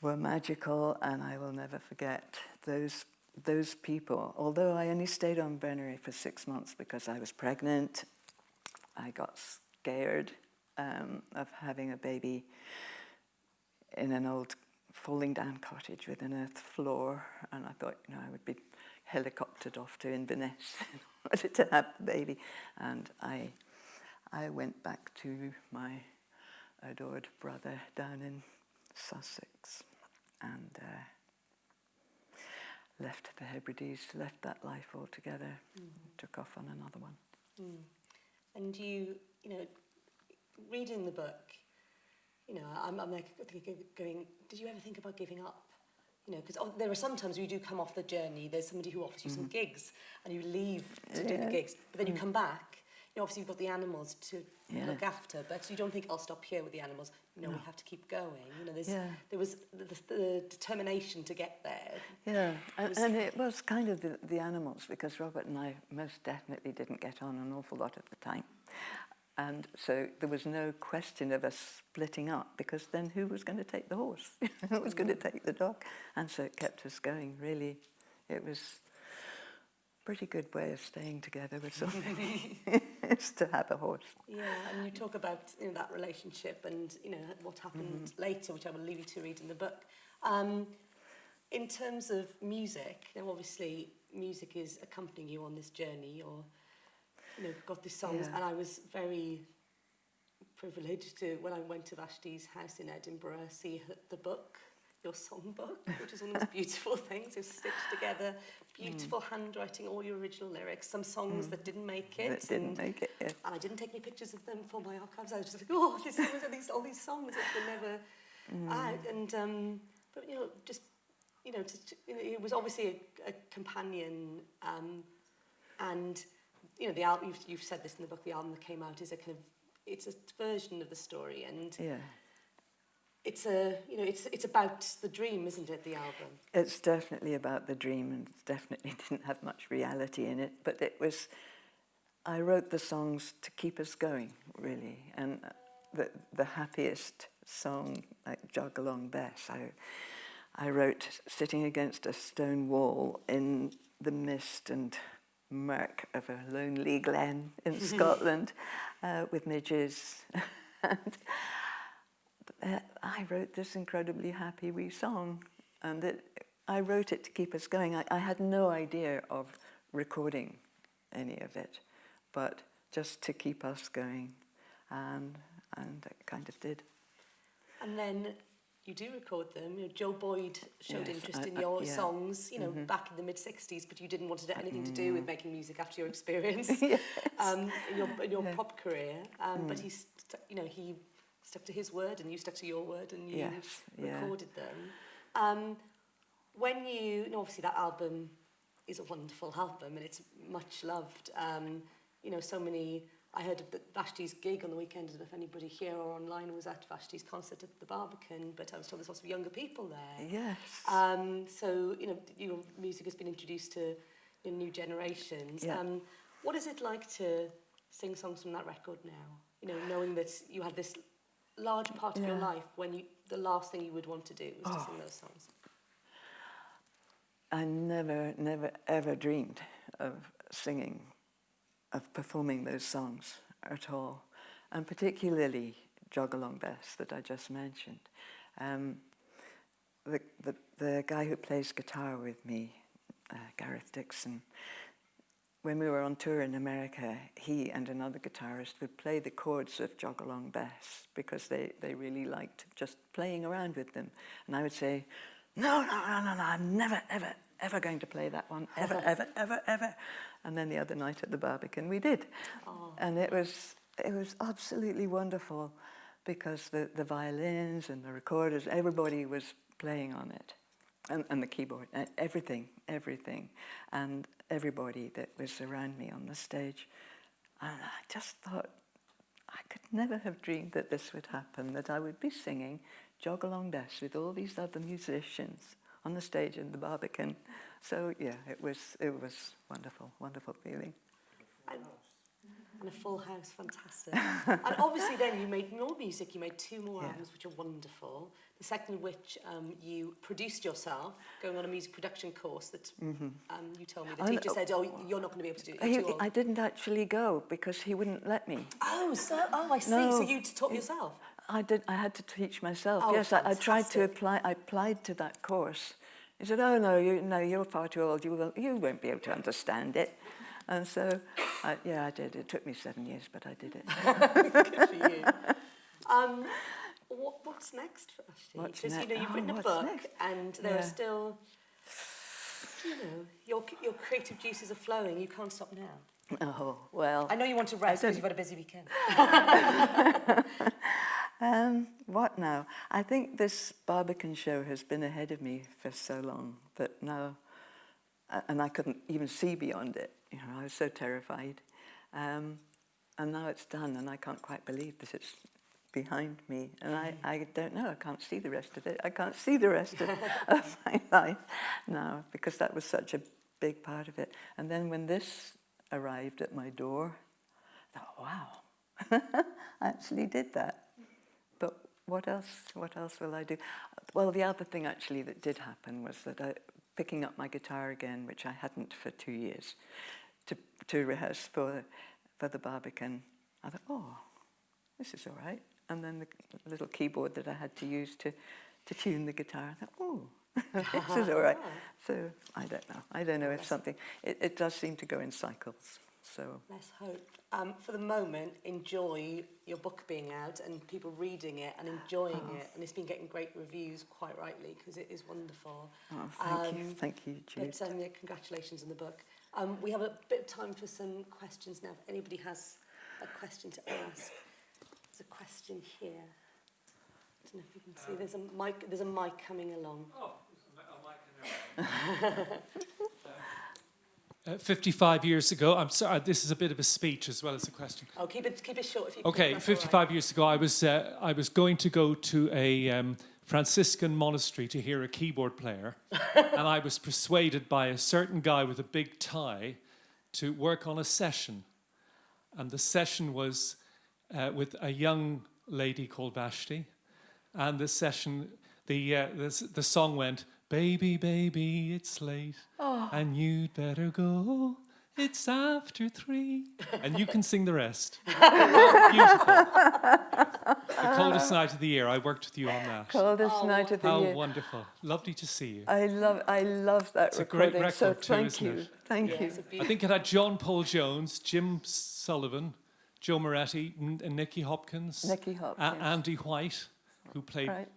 were magical and I will never forget those those people, although I only stayed on Berneray for six months because I was pregnant, I got scared um, of having a baby in an old falling down cottage with an earth floor, and I thought, you know, I would be helicoptered off to Inverness in order to have the baby. And I, I went back to my adored brother down in Sussex, and. Uh, left the Hebrides, left that life altogether, mm. took off on another one. Mm. And you, you know, reading the book, you know, I'm, I'm like going, did you ever think about giving up? You know, because there are sometimes you do come off the journey, there's somebody who offers you mm. some mm-hmm. gigs and you leave to yeah. do the gigs, but then mm. you come back know, obviously you've got the animals to Yeah. look after, but you don't think I'll stop here with the animals. You know, we have to keep going. You know, there's, Yeah. there was the, the, the determination to get there. Yeah, and, was- and it was kind of the, the animals because Robert and I most definitely didn't get on an awful lot at the time. And so there was no question of us splitting up because then who was going to take the horse? who was going to mm. take the dog? And so it kept us going, really. It was a pretty good way of staying together with something, is to have a horse. Yeah, and you talk about you know, that relationship and you know what happened later, which I will leave you to read in the book. Um, in terms of music, you now obviously music is accompanying you on this journey, or you know, got these songs, Yeah. and I was very privileged to when I went to Vashti's house in Edinburgh see her, the book, your songbook, which is one of the most beautiful things. It's stitched together, beautiful handwriting, all your original lyrics, some songs that didn't make it, That didn't and, make it. yeah. and I didn't take any pictures of them for my archives. I was just like, oh, this, these, these, all these songs that were never out, and um, but you know, just you know, to, you know, it was obviously a, a companion, um, and you know, the album. You've, you've said this in the book. The album that came out is a kind of it's a version of the story, and Yeah. It's a you know, it's it's about the dream, isn't it? The album. It's definitely about the dream and definitely didn't have much reality in it, but it was, I wrote the songs to keep us going, really. And the, the happiest song, like Jog Along Bess, I, I wrote sitting against a stone wall in the mist and murk of a lonely glen in Scotland uh, with midges. and uh, I wrote this incredibly happy wee song, and it, I wrote it to keep us going. I, I had no idea of recording any of it, but just to keep us going, and and it kind of did. And then you do record them. You know, Joe Boyd showed Yes, interest I- in your yeah. songs, you know, back in the mid '60s, but you didn't want it anything to do with making music after your experience Yes. um, in your in your Yeah. pop career. Um, But he, you know, he stuck to his word, and you stuck to your word, and you Yes, yeah. recorded them. Um, when you, you know, obviously that album is a wonderful album, and it's much loved. Um, you know, so many. I heard the Vashti's gig on the weekend. I don't know if anybody here or online was at Vashti's concert at the Barbican, but I was told there's lots of younger people there. Yes. Um, so, you know, your music has been introduced to you know, new generations. Yeah. Um, what is it like to sing songs from that record now? You know, knowing that you had this large part of your life when you, the last thing you would want to do was to Oh. sing those songs. I never, never, ever dreamed of singing, of performing those songs at all, and particularly Jog Along Bess that I just mentioned. Um, the, the, the guy who plays guitar with me, uh, Gareth Dickson, when we were on tour in America, he and another guitarist would play the chords of Jog Along Bess because they, they really liked just playing around with them. And I would say, no, no, no, no, no, I'm never, ever, ever going to play that one, ever, ever, ever, ever. And then the other night at the Barbican, we did. And it was, it was absolutely wonderful because the, the violins and the recorders, everybody was playing on it and, and the keyboard, everything, everything, and everybody that was around me on the stage. And I just thought, I could never have dreamed that this would happen, that I would be singing Jog Along Bess with all these other musicians on the stage in the Barbican. So yeah, it was, it was wonderful, wonderful feeling. And, and a full house, fantastic. and obviously then you made more music, you made two more Yeah. albums which are wonderful. The second of which um, you produced yourself, going on a music production course that um, you told me. The Oh, teacher said, oh, you're not going to be able to do it. He, You're too old." I didn't actually go because he wouldn't let me. Oh, so, oh, I see. No. So you taught yourself? I did. I had to teach myself. Oh, yes, I, I tried to apply. I applied to that course. He said, "Oh no, you no, you're far too old. You will, you won't be able to understand it." And so, I, yeah, I did. It took me seven years, but I did it. Good for you. Um, what, what's next for Vashti? What's Because, you know, you've oh, written a book next? and there are still, you know, your, your creative juices are flowing. You can't stop now. Oh well. I know you want to rest because you've had a busy weekend. Um, what now? I think this Barbican show has been ahead of me for so long that now, and I couldn't even see beyond it. You know, I was so terrified. Um, and now it's done, and I can't quite believe that it's behind me. And I, I don't know, I can't see the rest of it. I can't see the rest of, of my life now because that was such a big part of it. And then when this arrived at my door, I thought, wow, I actually did that. But what else? What else will I do? Well, the other thing actually that did happen was that I, picking up my guitar again, which I hadn't for two years, to rehearse for for the Barbican. I thought, oh, this is all right. And then the little keyboard that I had to use to to tune the guitar. I thought, oh, this is all right. So I don't know. I don't know if something. It, it does seem to go in cycles. So Let's hope. Um, for the moment, enjoy your book being out and people reading it and enjoying it. And it's been getting great reviews, quite rightly, because it is wonderful. oh, thank you, Um, thank you, Jude. But um, yeah, congratulations on the book. Um, we have a bit of time for some questions now. If anybody has a question to ask, there's a question here. I don't know if you can see. There's a mic. There's a mic coming along. Oh, a mic coming uh, 55 years ago, I'm sorry, this is a bit of a speech as well as a question. Oh, keep it keep it short if you. Okay, can, that's all right. 55 years ago, I was, uh, I was going to go to a um, Franciscan monastery to hear a keyboard player, and I was persuaded by a certain guy with a big tie to work on a session. And the session was uh, with a young lady called Vashti, and the session, the, uh, the, the song went, Baby, baby, it's late, and you'd better go. It's after three. And you can sing the rest. Beautiful. The coldest night of the year. I worked with you on that. Coldest oh, night of the How year. wonderful. Lovely to see you. I love, I love that It's a great recording. so record too, thank isn't you, it? thank Yeah, you. it's a I beautiful. think it had John Paul Jones, Jim Sullivan, Joe Moretti, and Nicky Hopkins, Nicky a- Hopkins. Andy White, who played, Right.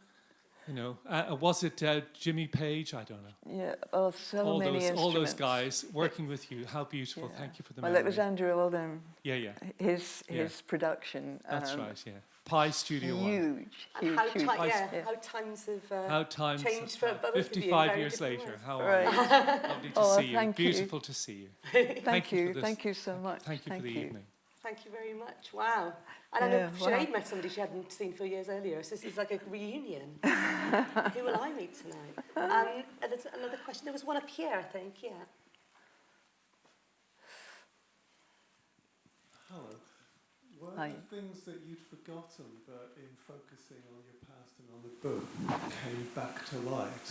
You know, uh, was it uh, Jimmy Page? I don't know. Yeah. Oh, so all many those, all those guys working with you. How beautiful. Yeah. Thank you for the Well, memory. it was Andrew Oldham. yeah, yeah. His Yeah. his production. That's um, right, yeah. Pye Studio One. Huge, And huge, how, huge. ti- yeah, Yeah. how times have uh, How times changed have for both passed. of you 55 very years different later. ways. How are Right. you? Lovely to Oh, see you. thank you. Beautiful to see you. Thank, Thank you you, thank you so much. Thank you for the you. evening. Thank you very much. Wow. And I Yeah, know wow. Sinead met somebody she hadn't seen for years earlier, so this is like a reunion. Who will I meet tonight? Um, and there's another question. There was one up here, I think, yeah. Hello. Were Hi. there things that you'd forgotten but in focusing on your past and on the book came back to light?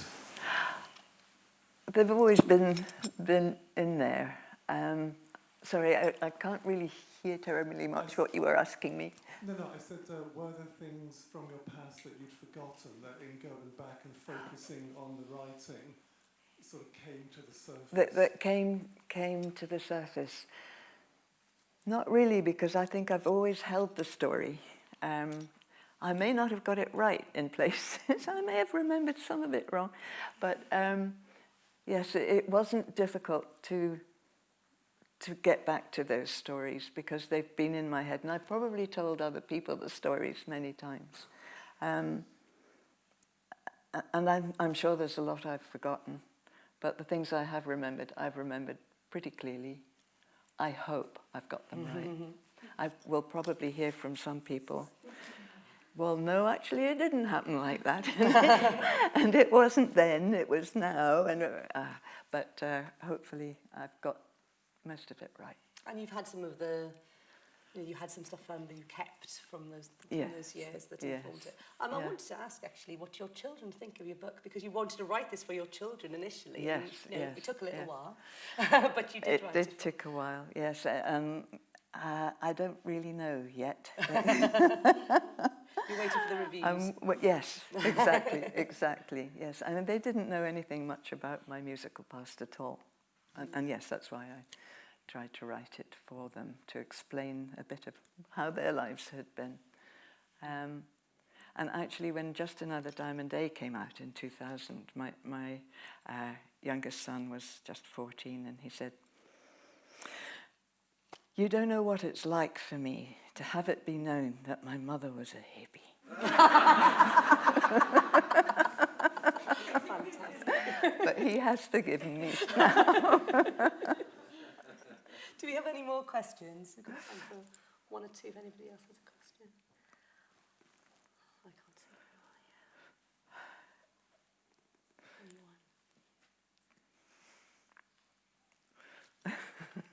They've always been been in there. Um, sorry, I, I can't really hear terribly much what you were asking me. No, no, I said, uh, were there things from your past that you'd forgotten that in going back and focusing on the writing sort of came to the surface? that, that came came to the surface. Not really, because I think I've always held the story. Um, I may not have got it right in places. I may have remembered some of it wrong, but um, yes, it, it wasn't difficult to to get back to those stories because they've been in my head, and I've probably told other people the stories many times. Um, and I'm, I'm sure there's a lot I've forgotten, but the things I have remembered, I've remembered pretty clearly. I hope I've got them right. I will probably hear from some people. Well, no, actually, it didn't happen like that, and it wasn't then; it was now. And uh, but uh, hopefully, I've got most of it right. And you've had some of the, you, know, you had some stuff um, that you kept from those, from Yes. those years that Yes. informed it. Um, I wanted to ask actually what your children think of your book because you wanted to write this for your children initially. Yes, and, you know, yes, It took a little yeah. while, but you did It write did it. take a while, yes. Um, uh, I don't really know yet. You're waiting for the reviews. Um, well, yes, exactly, exactly, yes. I mean, they didn't know anything much about my musical past at all. And, and yes, that's why I tried to write it for them, to explain a bit of how their lives had been. Um, and actually, when Just Another Diamond Day came out in 2000, my, my uh, youngest son was just 14, and he said, You don't know what it's like for me to have it be known that my mother was a hippie. But he has forgiven me. now. Do we have any more questions? We've got time for one or two if anybody else has a question. I can't see very well. Anyone?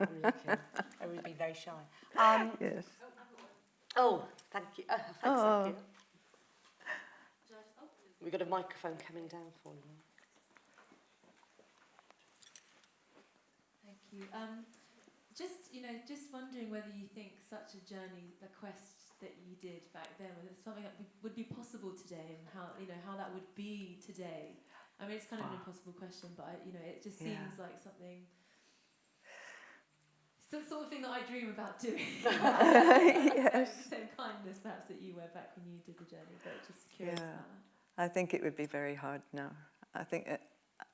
I'm looking. I would be very shy. Um, yes. Oh, thank you. Uh, thanks, Oh. thank you. We've got a microphone coming down for you. Thank you. Um, just you know, just wondering whether you think such a journey, the quest that you did back then, whether it's something that would- be possible today, and how you know how that would be today. I mean, it's kind of an impossible question, but I, you know, it just Yeah. seems like something. It's the sort of thing that I dream about doing. Yes. The same kindness, perhaps, that you were back when you did the journey, but just curious Yeah. about that. I think it would be very hard now. I think it,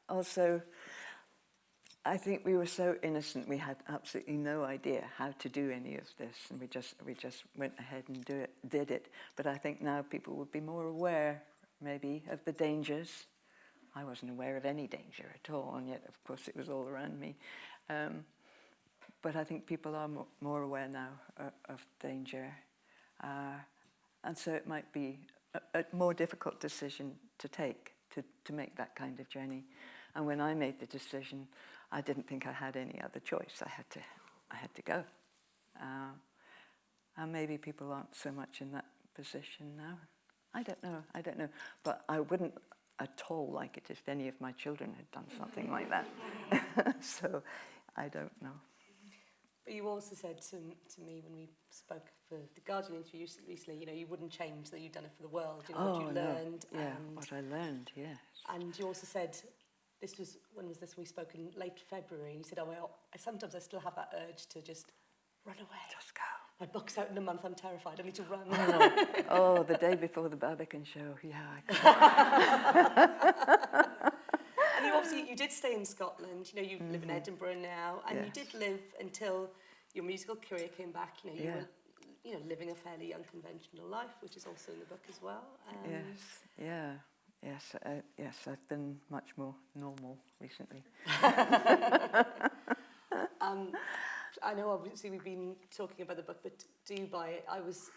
also, I think we were so innocent. We had absolutely no idea how to do any of this, and we just we just went ahead and do it, did it. But I think now people would be more aware, maybe, of the dangers. I wasn't aware of any danger at all, and yet, of course, it was all around me. Um, but I think people are mo- more aware now uh, of danger, uh, and so it might be a, a more difficult decision to take to, to make that kind of journey. And when I made the decision, I didn't think I had any other choice. I had to, I had to go. Uh, and maybe people aren't so much in that position now. I don't know. I don't know. But I wouldn't at all like it if any of my children had done something like that. so I don't know. But you also said to, to me when we spoke for the Guardian interview recently, you know, you wouldn't change that you'd done it for the world, you know, what you no. learned. Yeah, and, what I learned, yes. and you also said, this was, when was this? We spoke in late February, and you said, oh, well, I, sometimes I still have that urge to just run away. Just go. My book's out in a month, I'm terrified, I need to run. Oh, oh, the day before the Barbican show, yeah. I and you obviously, you did stay in Scotland, you know, you live in Mhm. Edinburgh now, and you did live until your musical career came back, you know, you Yeah. were, you know, living a fairly unconventional life, which is also in the book as well. Um, yes, yeah, yes, uh, yes. I've been much more normal recently. um, I know obviously we've been talking about the book, but do you buy it? I was,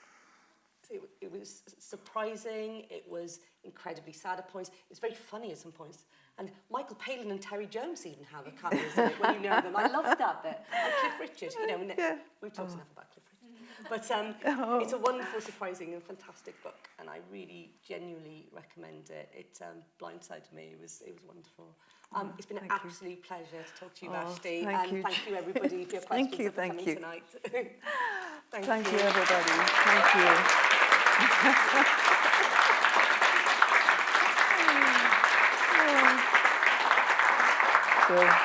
it, it was surprising, it was incredibly sad at points, it's very funny at some points. And Michael Palin and Terry Jones even have a it when you know them. I loved that bit. And Cliff Richard, you know, Yeah. we've talked Oh. enough about Cliff Richard. But um, Oh. it's a wonderful, surprising and fantastic book, and I really genuinely recommend it. It um, blindsided me. It was, it was wonderful. Um, it's been an Thank you. absolute pleasure to talk to you, Oh, Vashti, thank and you. thank you everybody for your questions Thank you, for thank coming you. tonight. thank, Thank you, everybody. Thank you. so,